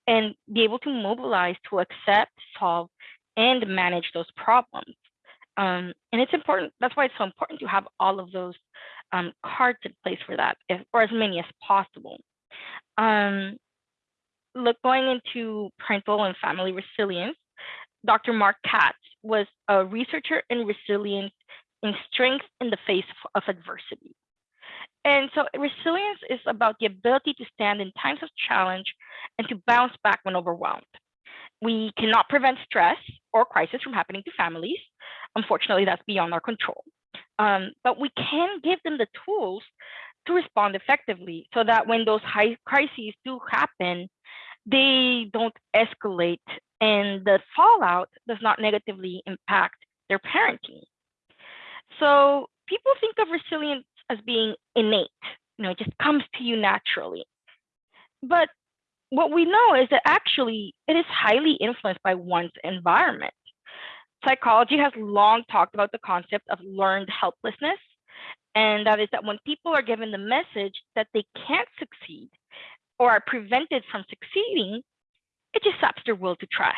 and be able to mobilize to accept, solve, and manage those problems. Um, and it's important, that's why it's so important to have all of those um, cards in place for that, if, or as many as possible. Um, look, going into parental and family resilience, Dr. Mark Katz was a researcher in resilience in strength in the face of, of adversity. And so resilience is about the ability to stand in times of challenge and to bounce back when overwhelmed. We cannot prevent stress or crisis from happening to families. Unfortunately, that's beyond our control. Um, but we can give them the tools to respond effectively so that when those high crises do happen, they don't escalate and the fallout does not negatively impact their parenting. So people think of resilience as being innate, you know, it just comes to you naturally. But what we know is that actually it is highly influenced by one's environment. Psychology has long talked about the concept of learned helplessness, and that is that when people are given the message that they can't succeed or are prevented from succeeding, it just stops their will to try.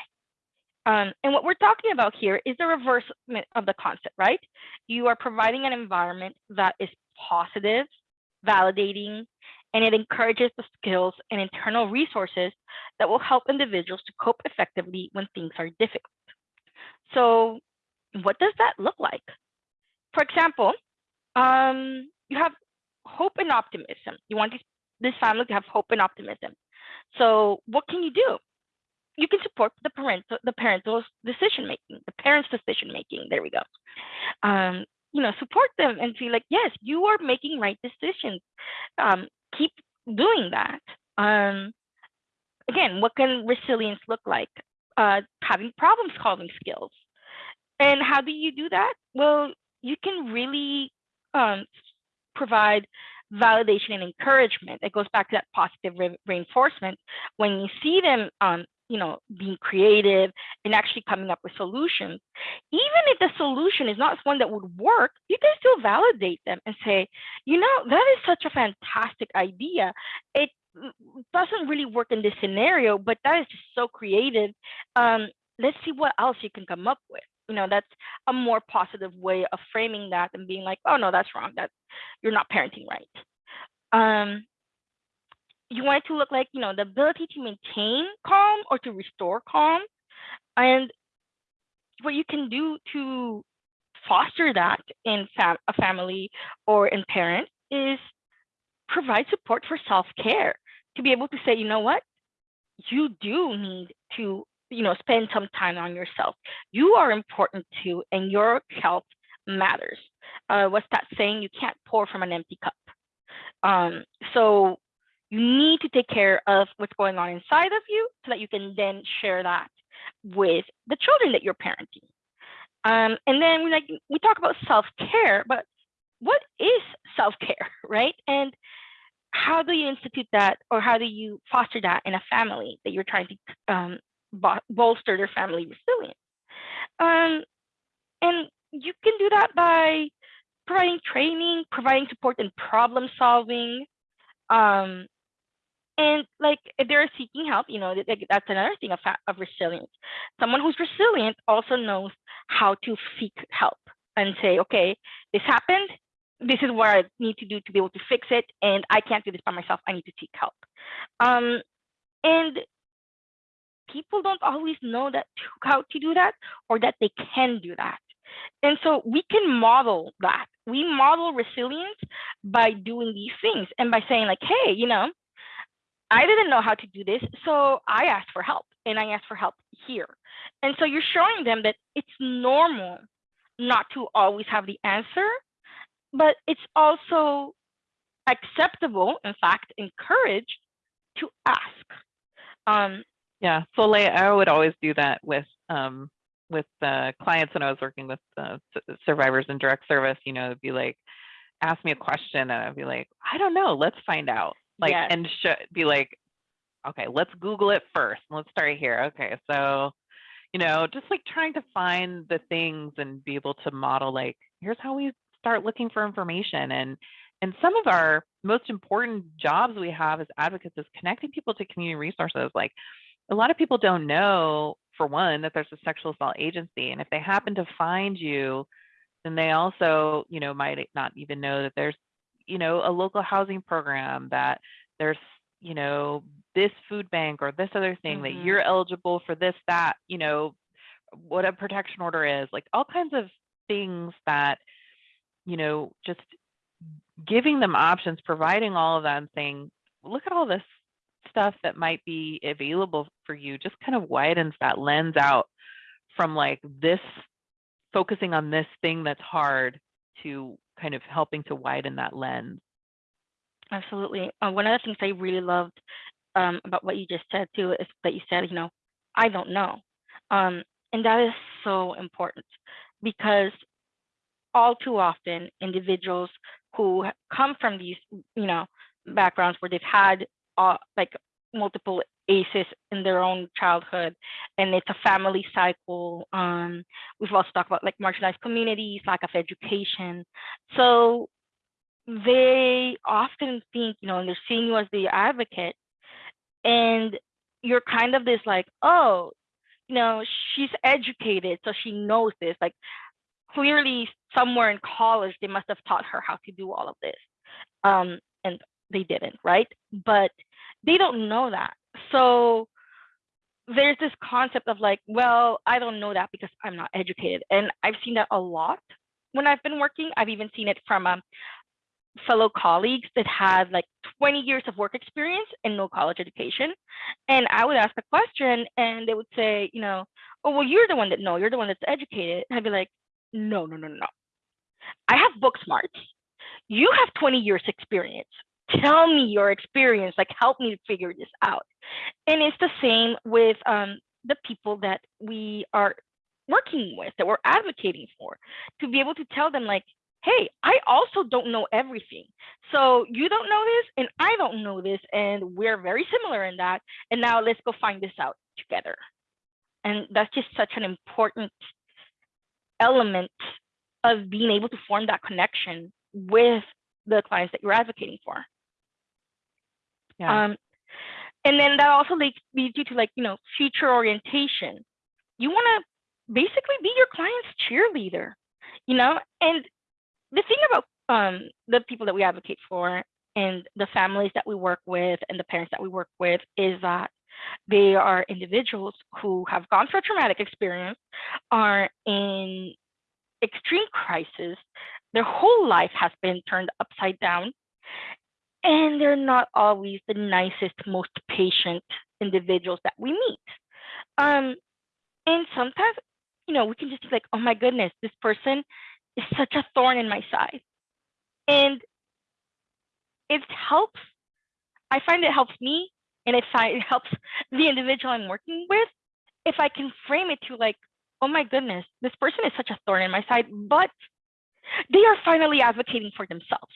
Um, and what we're talking about here is the reverse of the concept, right? You are providing an environment that is positive, validating, and it encourages the skills and internal resources that will help individuals to cope effectively when things are difficult. So what does that look like? For example, um, you have hope and optimism. You want these, this family have hope and optimism. So what can you do? You can support the parental, the parental decision making, the parents' decision making. There we go. Um, you know, support them and feel like, yes, you are making right decisions. Um, keep doing that. Um, again, what can resilience look like? Uh, having problem solving skills. And how do you do that? Well, you can really um, provide validation and encouragement. It goes back to that positive re reinforcement. When you see them, um, you know, being creative and actually coming up with solutions, even if the solution is not one that would work, you can still validate them and say, you know, that is such a fantastic idea. It doesn't really work in this scenario, but that is just so creative. Um, let's see what else you can come up with. You know, that's a more positive way of framing that and being like, oh no, that's wrong. That you're not parenting right. Um, you want it to look like, you know, the ability to maintain calm or to restore calm. And what you can do to foster that in fam a family or in parents is provide support for self-care to be able to say, you know what, you do need to, you know, spend some time on yourself. You are important too, and your health matters. Uh, what's that saying? You can't pour from an empty cup. Um, so you need to take care of what's going on inside of you so that you can then share that with the children that you're parenting. Um, and then we like we talk about self-care, but what is self-care, (laughs) right? And how do you institute that or how do you foster that in a family that you're trying to um, bolster their family resilience? Um, and you can do that by providing training, providing support in problem solving. Um, and like if they're seeking help, you know, that's another thing of, of resilience. Someone who's resilient also knows how to seek help and say, okay, this happened this is what I need to do to be able to fix it, and I can't do this by myself. I need to seek help. Um, and people don't always know that (laughs) how to do that or that they can do that. And so we can model that. We model resilience by doing these things and by saying like, hey, you know, I didn't know how to do this, so I asked for help and I asked for help here. And so you're showing them that it's normal not to always have the answer but it's also acceptable, in fact, encouraged to ask. Um, yeah, so like I would always do that with um, with uh, clients when I was working with uh, survivors in direct service. You know, be like, ask me a question, and I'd be like, I don't know, let's find out. Like, yes. and be like, okay, let's Google it first. Let's start here. Okay, so you know, just like trying to find the things and be able to model like, here's how we start looking for information and and some of our most important jobs we have as advocates is connecting people to community resources like a lot of people don't know for one that there's a sexual assault agency and if they happen to find you then they also you know might not even know that there's you know a local housing program that there's you know this food bank or this other thing mm-hmm. that you're eligible for this that you know what a protection order is like all kinds of things that you know, just giving them options, providing all of that and saying, look at all this stuff that might be available for you, just kind of widens that lens out from like this focusing on this thing that's hard to kind of helping to widen that lens. Absolutely. Uh, one of the things I really loved um, about what you just said too is that you said, you know, I don't know. Um, and that is so important because all too often individuals who come from these, you know, backgrounds where they've had uh, like multiple ACEs in their own childhood, and it's a family cycle. Um, we've also talked about like marginalized communities, lack of education. So they often think, you know, and they're seeing you as the advocate, and you're kind of this like, oh, you know, she's educated, so she knows this. Like, clearly somewhere in college they must have taught her how to do all of this um, and they didn't right but they don't know that so there's this concept of like well i don't know that because i'm not educated and i've seen that a lot when i've been working i've even seen it from um, fellow colleagues that had like 20 years of work experience and no college education and i would ask a question and they would say you know oh well you're the one that know you're the one that's educated and i'd be like no, no, no, no. I have book smarts. You have 20 years experience. Tell me your experience, like help me figure this out. And it's the same with um, the people that we are working with, that we're advocating for, to be able to tell them like, hey, I also don't know everything. So you don't know this and I don't know this and we're very similar in that. And now let's go find this out together. And that's just such an important element of being able to form that connection with the clients that you're advocating for. Yeah. Um, and then that also leads, leads you to like, you know, future orientation. You want to basically be your client's cheerleader, you know? And the thing about um, the people that we advocate for and the families that we work with and the parents that we work with is that they are individuals who have gone through a traumatic experience, are in extreme crisis, their whole life has been turned upside down, and they're not always the nicest, most patient individuals that we meet. Um, and sometimes, you know, we can just be like, oh my goodness, this person is such a thorn in my side. And it helps, I find it helps me and it, it helps (laughs) the individual I'm working with if I can frame it to like, oh my goodness, this person is such a thorn in my side, but they are finally advocating for themselves.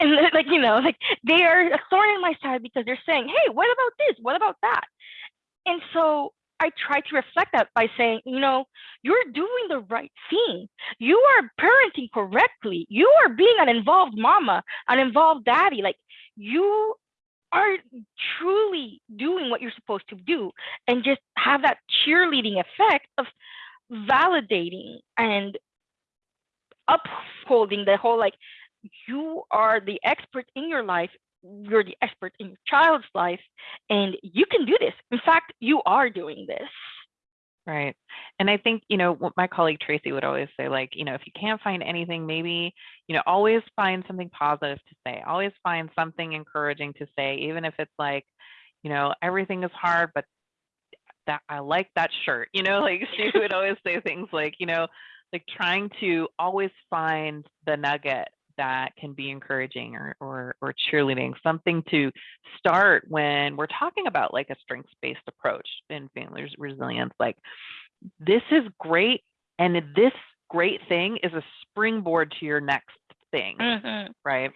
And like, you know, like they are a thorn in my side because they're saying, hey, what about this? What about that? And so I try to reflect that by saying, you know, you're doing the right thing. You are parenting correctly. You are being an involved mama, an involved daddy. Like you are truly doing what you're supposed to do and just have that cheerleading effect of validating and upholding the whole like you are the expert in your life you're the expert in your child's life and you can do this in fact you are doing this Right. And I think, you know, what my colleague Tracy would always say, like, you know, if you can't find anything, maybe, you know, always find something positive to say. Always find something encouraging to say, even if it's like, you know, everything is hard, but that I like that shirt. You know, (laughs) like she would always say things like, you know, like trying to always find the nugget that can be encouraging or, or, or cheerleading, something to start when we're talking about like a strengths-based approach in family resilience. Like this is great. And this great thing is a springboard to your next thing, Mhm. right?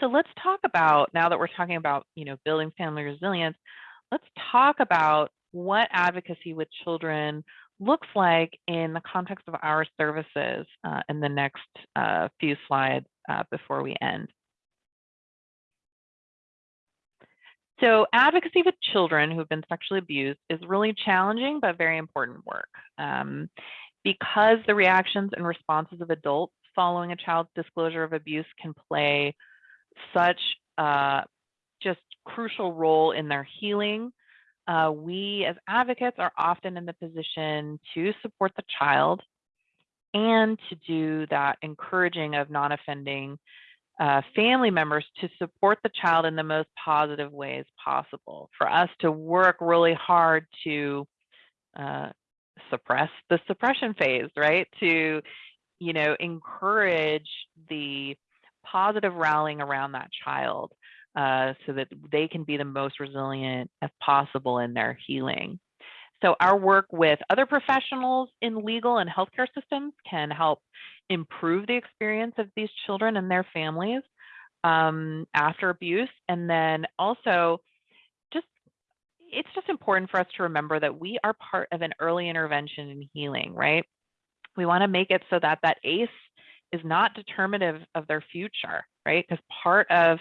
So let's talk about, now that we're talking about, you know, building family resilience, let's talk about what advocacy with children looks like in the context of our services uh, in the next uh, few slides uh, before we end. So advocacy with children who've been sexually abused is really challenging but very important work. Um, because the reactions and responses of adults following a child's disclosure of abuse can play such a just crucial role in their healing uh, we as advocates are often in the position to support the child and to do that encouraging of non-offending uh, family members to support the child in the most positive ways possible. For us to work really hard to uh, suppress the suppression phase, right? To, you know, encourage the positive rallying around that child uh, so that they can be the most resilient as possible in their healing. So our work with other professionals in legal and healthcare systems can help improve the experience of these children and their families um, after abuse. And then also just, it's just important for us to remember that we are part of an early intervention in healing, right? We wanna make it so that that ACE is not determinative of their future, right? Because part of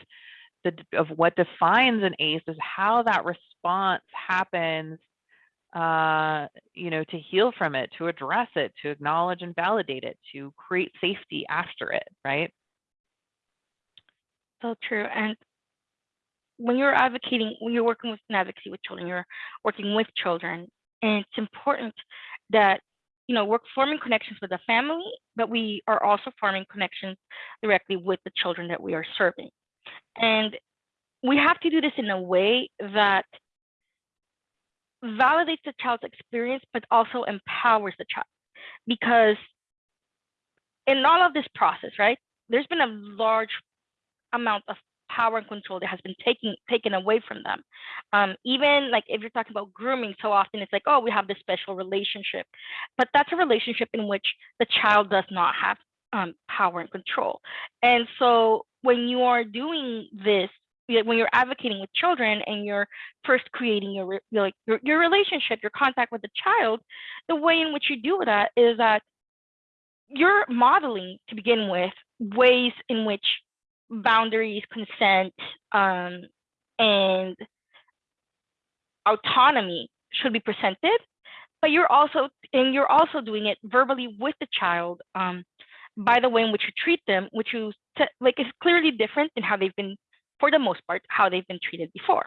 the, of what defines an ACE is how that response happens, uh, you know, to heal from it, to address it, to acknowledge and validate it, to create safety after it, right? So true. And when you're advocating, when you're working with an advocacy with children, you're working with children, and it's important that you know we're forming connections with the family, but we are also forming connections directly with the children that we are serving. And we have to do this in a way that validates the child's experience, but also empowers the child. Because in all of this process, right, there's been a large amount of power and control that has been taken taken away from them. Um, even like if you're talking about grooming, so often it's like, oh, we have this special relationship, but that's a relationship in which the child does not have um, power and control. And so when you are doing this, when you're advocating with children and you're first creating your like your, your relationship, your contact with the child, the way in which you do that is that you're modeling to begin with ways in which boundaries, consent, um, and autonomy should be presented, but you're also and you're also doing it verbally with the child um, by the way in which you treat them, which you like is clearly different in how they've been, for the most part, how they've been treated before.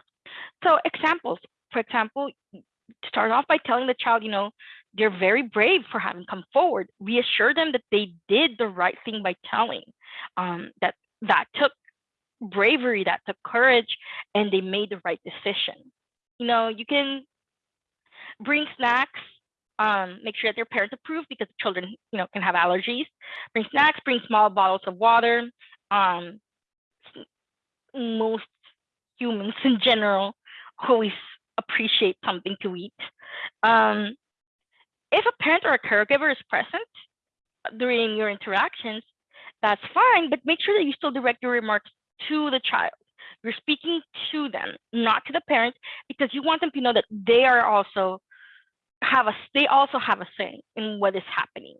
So examples, for example, start off by telling the child, you know, they're very brave for having come forward. Reassure them that they did the right thing by telling, um, that that took bravery, that took courage, and they made the right decision. You know, you can bring snacks. Um, make sure that their parents approve because children, you know, can have allergies. Bring snacks. Bring small bottles of water. Um, most humans in general always appreciate something to eat. Um, if a parent or a caregiver is present during your interactions, that's fine, but make sure that you still direct your remarks to the child. You're speaking to them, not to the parent, because you want them to know that they are also have a they also have a say in what is happening.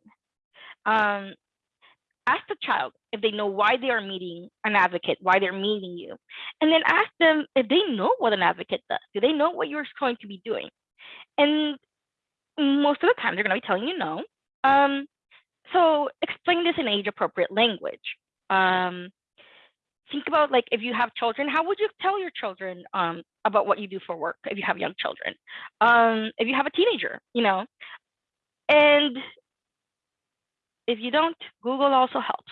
Um, ask the child if they know why they are meeting an advocate, why they're meeting you, and then ask them if they know what an advocate does. Do they know what you're going to be doing? And most of the time, they're going to be telling you no. Um, so explain this in age appropriate language. Um, think about like if you have children, how would you tell your children um, about what you do for work if you have young children? Um, if you have a teenager, you know, and if you don't, Google also helps.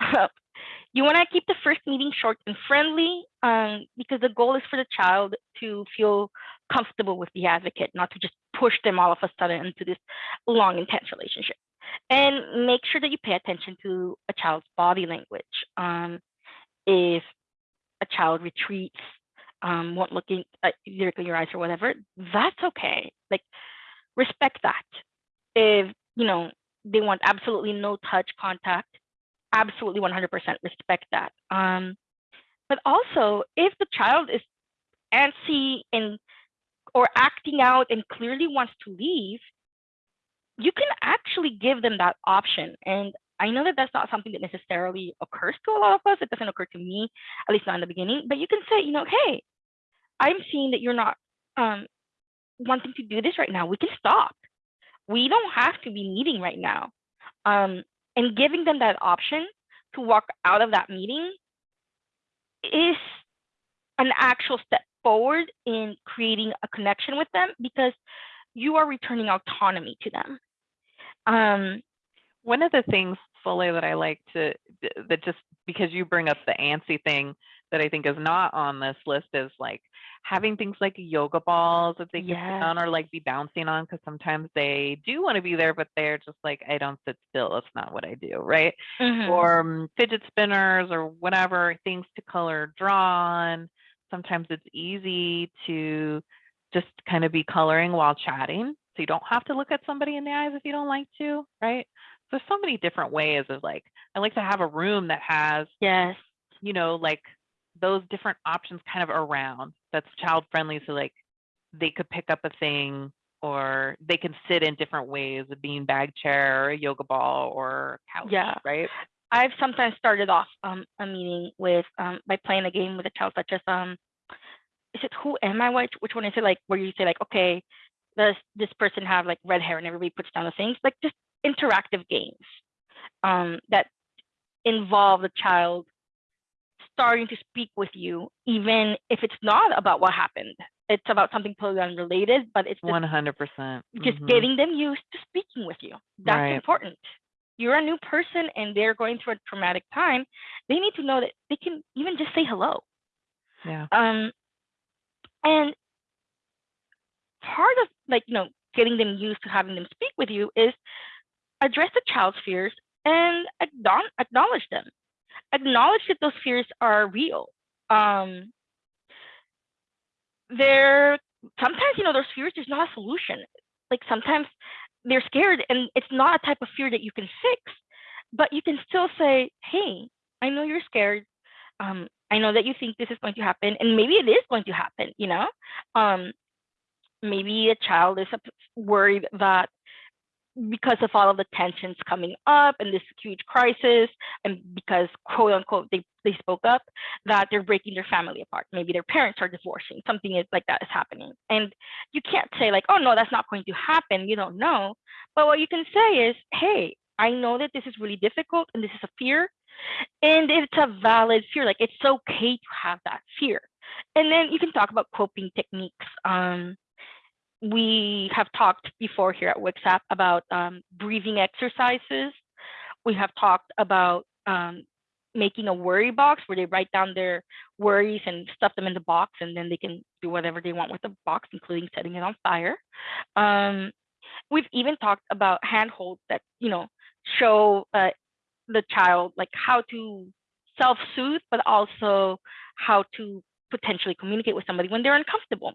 (laughs) you want to keep the first meeting short and friendly um, because the goal is for the child to feel comfortable with the advocate, not to just push them all of a sudden into this long, intense relationship. And make sure that you pay attention to a child's body language. Um, if a child retreats, um, won't look in, uh, your eyes or whatever, that's okay. Like, respect that. If, you know, they want absolutely no touch contact, absolutely 100% respect that. Um, but also, if the child is antsy and or acting out and clearly wants to leave, you can actually give them that option. And I know that that's not something that necessarily occurs to a lot of us. It doesn't occur to me, at least not in the beginning. But you can say, you know, hey, I'm seeing that you're not um, wanting to do this right now. We can stop. We don't have to be meeting right now. Um, and giving them that option to walk out of that meeting is an actual step forward in creating a connection with them because you are returning autonomy to them. Um, One of the things, Foley, that I like to, that just because you bring up the antsy thing that I think is not on this list is like having things like yoga balls that they can sit on or like be bouncing on because sometimes they do want to be there, but they're just like, I don't sit still. That's not what I do. Right. mhm. or um, fidget spinners or whatever things to color draw on. Sometimes it's easy to just kind of be coloring while chatting. So you don't have to look at somebody in the eyes if you don't like to, right? There's so many different ways of like, I like to have a room that has, yes. you know, like those different options kind of around that's child friendly. So like they could pick up a thing or they can sit in different ways, a bean bag chair or a yoga ball or couch, Yeah. right? I've sometimes started off um, a meeting with um, by playing a game with a child such as um is it who am I which which one is it like where you say like okay does this person have like red hair and everybody puts down the things like just interactive games um that involve the child starting to speak with you even if it's not about what happened it's about something totally unrelated but it's One hundred percent. just getting them used to speaking with you. That's Right. important. You're a new person and they're going through a traumatic time. They need to know that they can even just say hello. Yeah. Um, and part of like, you know, getting them used to having them speak with you is address the child's fears and acknowledge them. Acknowledge that those fears are real. Um, they're sometimes you know those fears there's not a solution. Like sometimes they're scared and it's not a type of fear that you can fix, but you can still say, "Hey, I know you're scared. Um, I know that you think this is going to happen, and maybe it is going to happen. You know, um, maybe a child is worried that because of all of the tensions coming up and this huge crisis, and because quote unquote they, they spoke up, that they're breaking their family apart. Maybe their parents are divorcing, something is like that is happening. And you can't say, like, oh no, that's not going to happen. You don't know. But what you can say is, hey, I know that this is really difficult and this is a fear. And it's a valid fear. Like it's okay to have that fear. And then you can talk about coping techniques. Um, we have talked before here at WCSAP about um, breathing exercises. We have talked about um, making a worry box where they write down their worries and stuff them in the box, and then they can do whatever they want with the box, including setting it on fire. Um, we've even talked about handholds that you know show uh, the child like how to self-soothe, but also how to potentially communicate with somebody when they're uncomfortable.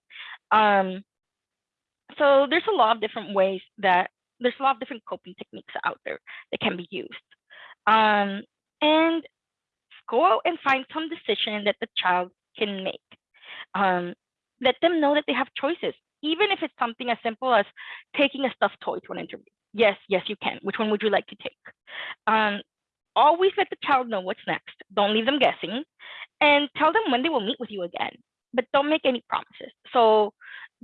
Um, so there's a lot of different ways that there's a lot of different coping techniques out there that can be used. Um, and go out and find some decision that the child can make. Um, let them know that they have choices, even if it's something as simple as taking a stuffed toy to an interview. Yes, yes, you can. Which one would you like to take? Um, always let the child know what's next. Don't leave them guessing, and tell them when they will meet with you again. But don't make any promises. So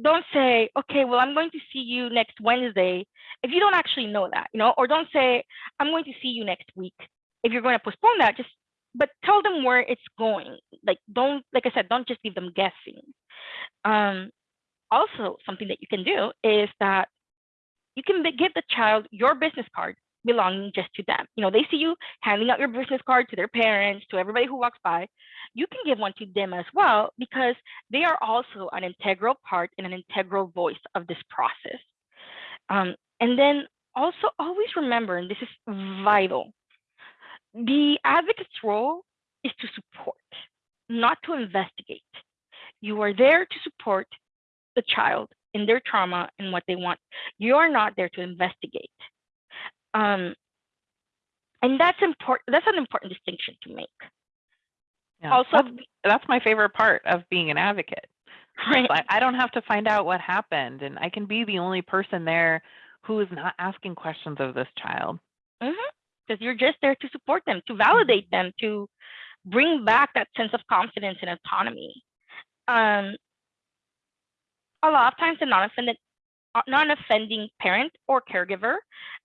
don't say, okay, well, I'm going to see you next Wednesday if you don't actually know that, you know, or don't say, I'm going to see you next week. If you're going to postpone that, just but tell them where it's going. Like don't, like I said, don't just leave them guessing. Um, also, something that you can do is that you can give the child your business card belonging just to them. You know, they see you handing out your business card to their parents, to everybody who walks by. You can give one to them as well because they are also an integral part and an integral voice of this process. Um, and then also always remember, and this is vital, the advocate's role is to support, not to investigate. You are there to support the child in their trauma and what they want. You are not there to investigate. Um, and that's important. That's an important distinction to make. Yeah, Also, that's, that's my favorite part of being an advocate. right, Like, I don't have to find out what happened, and I can be the only person there who is not asking questions of this child. because you're just there to support them, to validate them, to bring back that sense of confidence and autonomy. Um, a lot of times, the non-offended, uh, non-offending parent or caregiver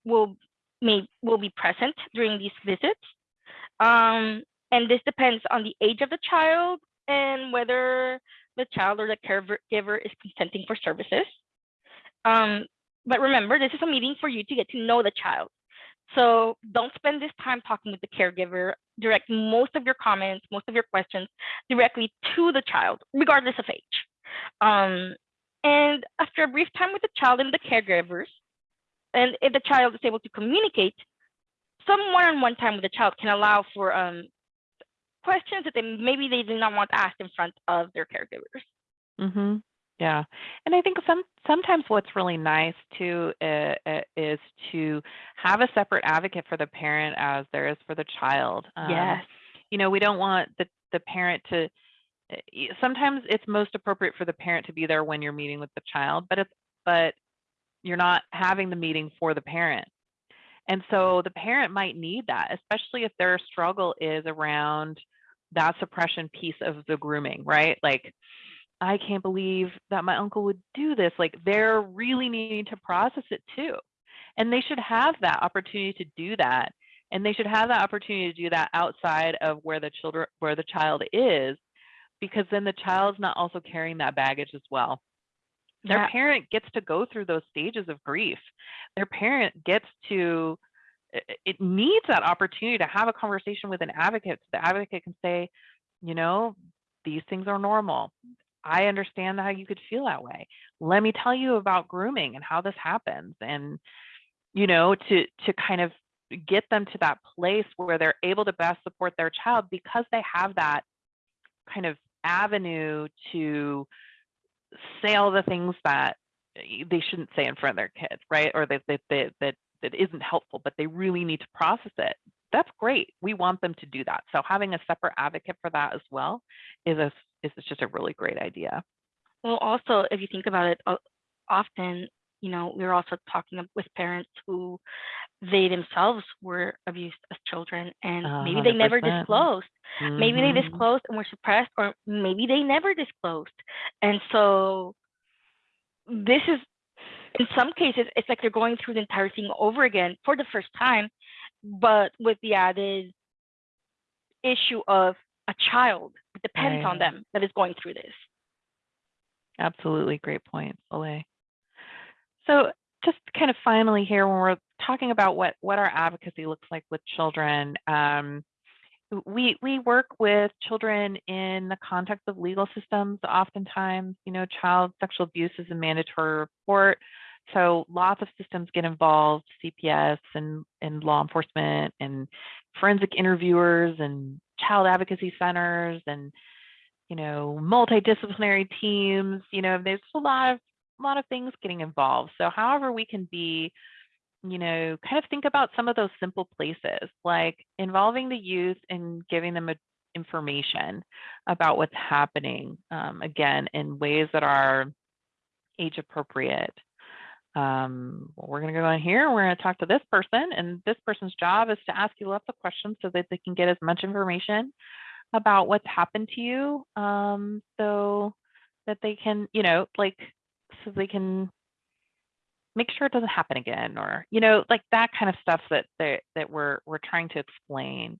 will may will be present during these visits. Um, and this depends on the age of the child and whether the child or the caregiver is consenting for services. Um, but remember, this is a meeting for you to get to know the child. So don't spend this time talking with the caregiver. Direct most of your comments, most of your questions directly to the child, regardless of age. Um, and after a brief time with the child and the caregivers, and if the child is able to communicate, some one-on-one time with the child can allow for um, questions that they maybe they do not want asked in front of their caregivers. Mm-hmm. Yeah, and I think some sometimes what's really nice too uh, uh, is to have a separate advocate for the parent as there is for the child. Um, yes. you know, we don't want the the parent to. uh, Sometimes it's most appropriate for the parent to be there when you're meeting with the child, but it's but you're not having the meeting for the parent. And so the parent might need that, especially if their struggle is around that suppression piece of the grooming, right? Like, I can't believe that my uncle would do this. Like, they're really needing to process it too. And they should have that opportunity to do that. And they should have that opportunity to do that outside of where the children where the child is, because then the child's not also carrying that baggage as well their Yeah. parent gets to go through those stages of grief. Their parent gets to it needs that opportunity to have a conversation with an advocate so the advocate can say you know these things are normal. I understand how you could feel that way. Let me tell you about grooming and how this happens. And you know to to kind of get them to that place where they're able to best support their child because they have that kind of avenue to say all the things that eh, they shouldn't say in front of their kids, right? Or that that that that, that isn't helpful, but they really need to process it. That's great. We want them to do that. So having a separate advocate for that as well is a is just a really great idea. Well, also, if you think about it, often, you know, we're also talking with parents who they themselves were abused as children and maybe they never 100%. disclosed. Maybe they Mhm. disclosed and were suppressed, or maybe they never disclosed. And so this is, in some cases, it's like they're going through the entire thing over again for the first time, but with the added issue of a child that depends on them that is going through this. Absolutely great point, Soleil. So just kind of finally here, when we're talking about what what our advocacy looks like with children, um, we we work with children in the context of legal systems. Oftentimes, you know, child sexual abuse is a mandatory report, so lots of systems get involved: CPS and and law enforcement and forensic interviewers and child advocacy centers and you know, multidisciplinary teams, you know, there's a lot of a lot of things getting involved. So however we can be, you know, kind of think about some of those simple places, like involving the youth and giving them a, information about what's happening, um, again, in ways that are age appropriate. Um, we're going to go in here. We're going to talk to this person, and this person's job is to ask you lots of questions so that they can get as much information about what's happened to you um, so that they can, you know, like, so they can make sure it doesn't happen again or, you know, like that kind of stuff that that, that we're, we're trying to explain.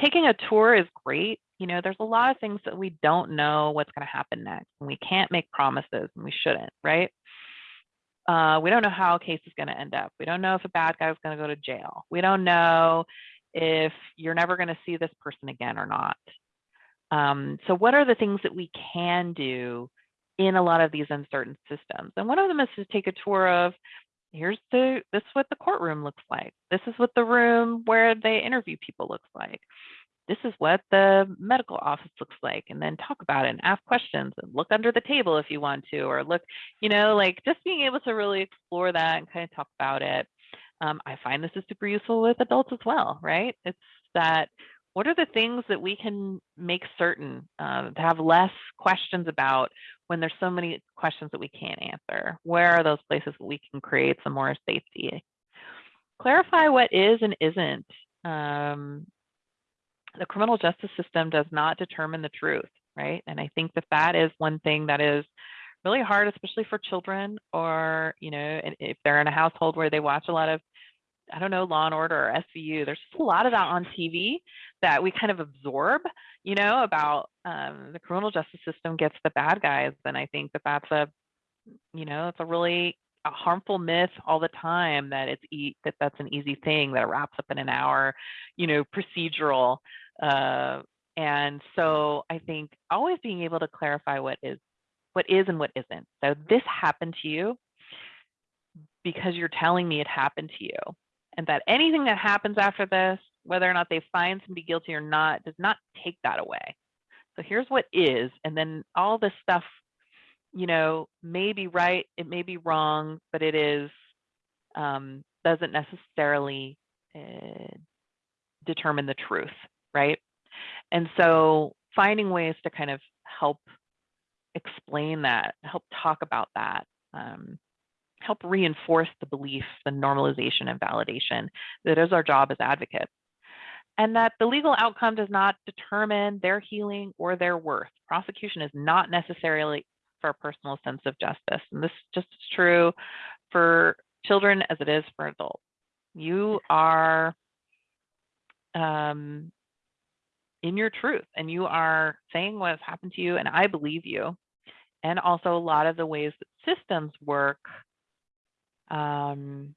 Taking a tour is great. You know, there's a lot of things that we don't know what's going to happen next and we can't make promises and we shouldn't, right? Uh, we don't know how a case is going to end up. We don't know if a bad guy is going to go to jail. We don't know if you're never going to see this person again or not. Um, so what are the things that we can do in a lot of these uncertain systems? And one of them is to take a tour of here's the this is what the courtroom looks like. This is what the room where they interview people looks like. This is what the medical office looks like, and then talk about it and ask questions and look under the table if you want to, or look, you know, like just being able to really explore that and kind of talk about it. Um, I find this is super useful with adults as well, right? It's that what are the things that we can make certain uh, to have less questions about when there's so many questions that we can't answer? Where are those places that we can create some more safety? Clarify what is and isn't. Um, the criminal justice system does not determine the truth, right? And I think that that is one thing that is really hard, especially for children or, you know, if they're in a household where they watch a lot of I don't know, Law and Order or SVU. There's just a lot of that on TV that we kind of absorb, you know, about um, the criminal justice system gets the bad guys. And I think that that's a, you know, it's a really a harmful myth all the time that it's e- that that's an easy thing that it wraps up in an hour, you know, procedural. Uh, and so I think always being able to clarify what is what is and what isn't. So this happened to you because you're telling me it happened to you and that anything that happens after this, whether or not they find somebody guilty or not, does not take that away. So here's what is, and then all this stuff, you know, may be right, it may be wrong, but it is um, doesn't necessarily uh, determine the truth, right? And so finding ways to kind of help explain that, help talk about that. Um, help reinforce the belief, the normalization and validation that is our job as advocates. And that the legal outcome does not determine their healing or their worth. Prosecution is not necessarily for a personal sense of justice. And this is just is true for children as it is for adults. You are um, in your truth and you are saying what has happened to you, and I believe you. And also, a lot of the ways that systems work um,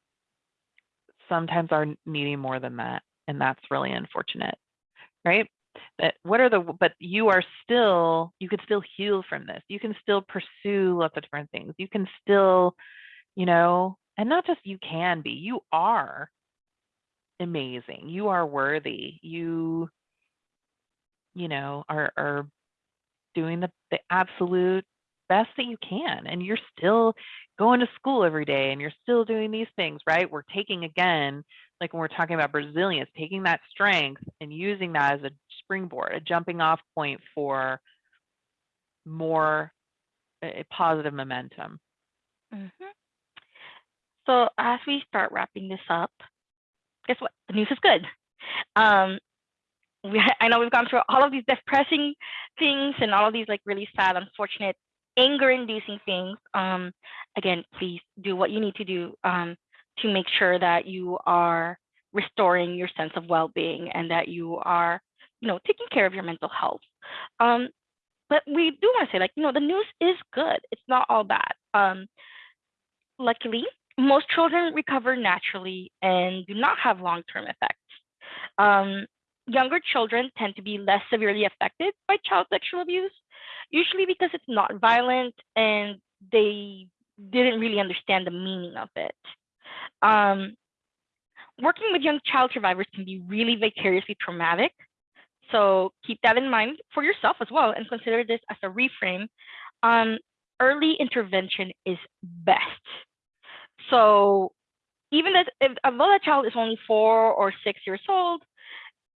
sometimes are needing more than that. And that's really unfortunate, right? That what are the, but you are still, you can still heal from this. You can still pursue lots of different things. You can still, you know, and not just you can be, you are amazing. You are worthy. You, you know, are are doing the, the absolute best that you can. And you're still going to school every day and you're still doing these things, right? We're taking again, like when we're talking about resilience, taking that strength and using that as a springboard, a jumping off point for more a positive momentum. Mhm. So as we start wrapping this up, guess what? The news is good. Um, we, I know we've gone through all of these depressing things and all of these like really sad, unfortunate, anger-inducing things. Um, again, please do what you need to do um, to make sure that you are restoring your sense of well-being and that you are, you know, taking care of your mental health. Um, but we do want to say, like, you know, the news is good. It's not all bad. Um, luckily, most children recover naturally and do not have long-term effects. Um, younger children tend to be less severely affected by child sexual abuse, usually because it's not violent and they didn't really understand the meaning of it. Um, working with young child survivors can be really vicariously traumatic so keep that in mind for yourself as well and consider this as a reframe. Um, early intervention is best. So even if, if although a child is only four or six years old,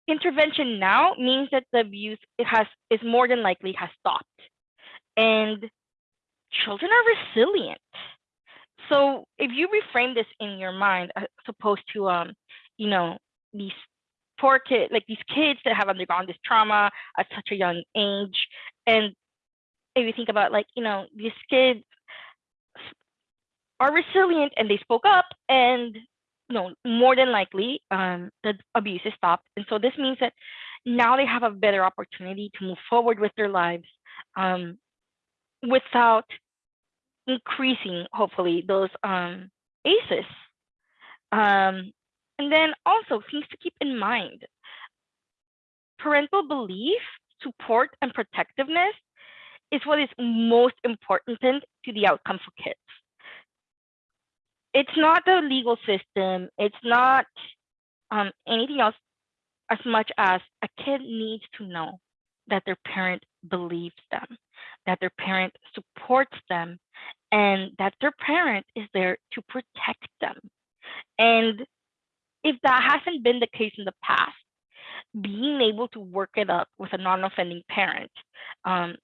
intervention now means that the abuse it has is more than likely has stopped. And children are resilient. So if you reframe this in your mind, as opposed to um, you know, these poor kids, like these kids that have undergone this trauma at such a young age. And if you think about like, you know, these kids are resilient and they spoke up and you know, more than likely um, the abuse is stopped. And so this means that now they have a better opportunity to move forward with their lives um, without increasing, hopefully, those um, ACEs. Um, and then also things to keep in mind. Parental belief, support, and protectiveness is what is most important to the outcome for kids. It's not the legal system, it's not um, anything else as much as a kid needs to know that their parent believes them, that their parent supports them, and that their parent is there to protect them. And if that hasn't been the case in the past, being able to work it up with a non-offending parent um,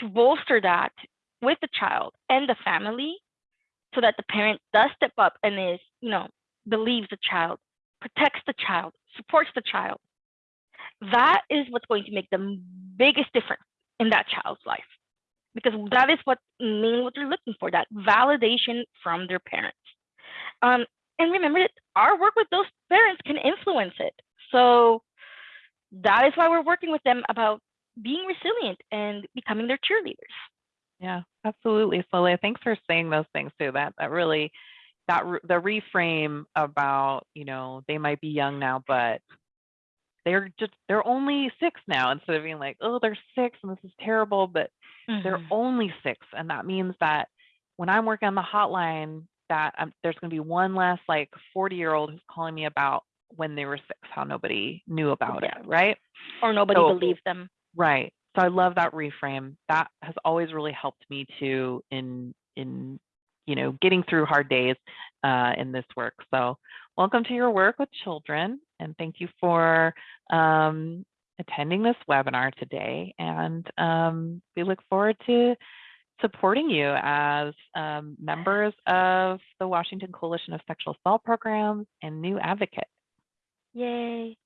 to bolster that with the child and the family so that the parent does step up and is, you know, believes the child, protects the child, supports the child. That is what's going to make the biggest difference in that child's life. Because that is what mean what they're looking for, that validation from their parents. Um, and remember that our work with those parents can influence it. So that is why we're working with them about being resilient and becoming their cheerleaders. Yeah, absolutely, Soleil. Thanks for saying those things too. That that really that the reframe about you know they might be young now, but they're just they're only six now instead of being like oh they're six and this is terrible, but mm-hmm. they're only six, and that means that when I'm working on the hotline, that um, there's going to be one less like 40 year old who's calling me about when they were six, how nobody knew about yeah. it, right? Or nobody so, believed them. Right. So I love that reframe. That has always really helped me to in in you know getting through hard days uh, in this work. So welcome to your work with children, and thank you for um, attending this webinar today. And um, we look forward to supporting you as um, members of the Washington Coalition of Sexual Assault Programs and new advocate. Yay.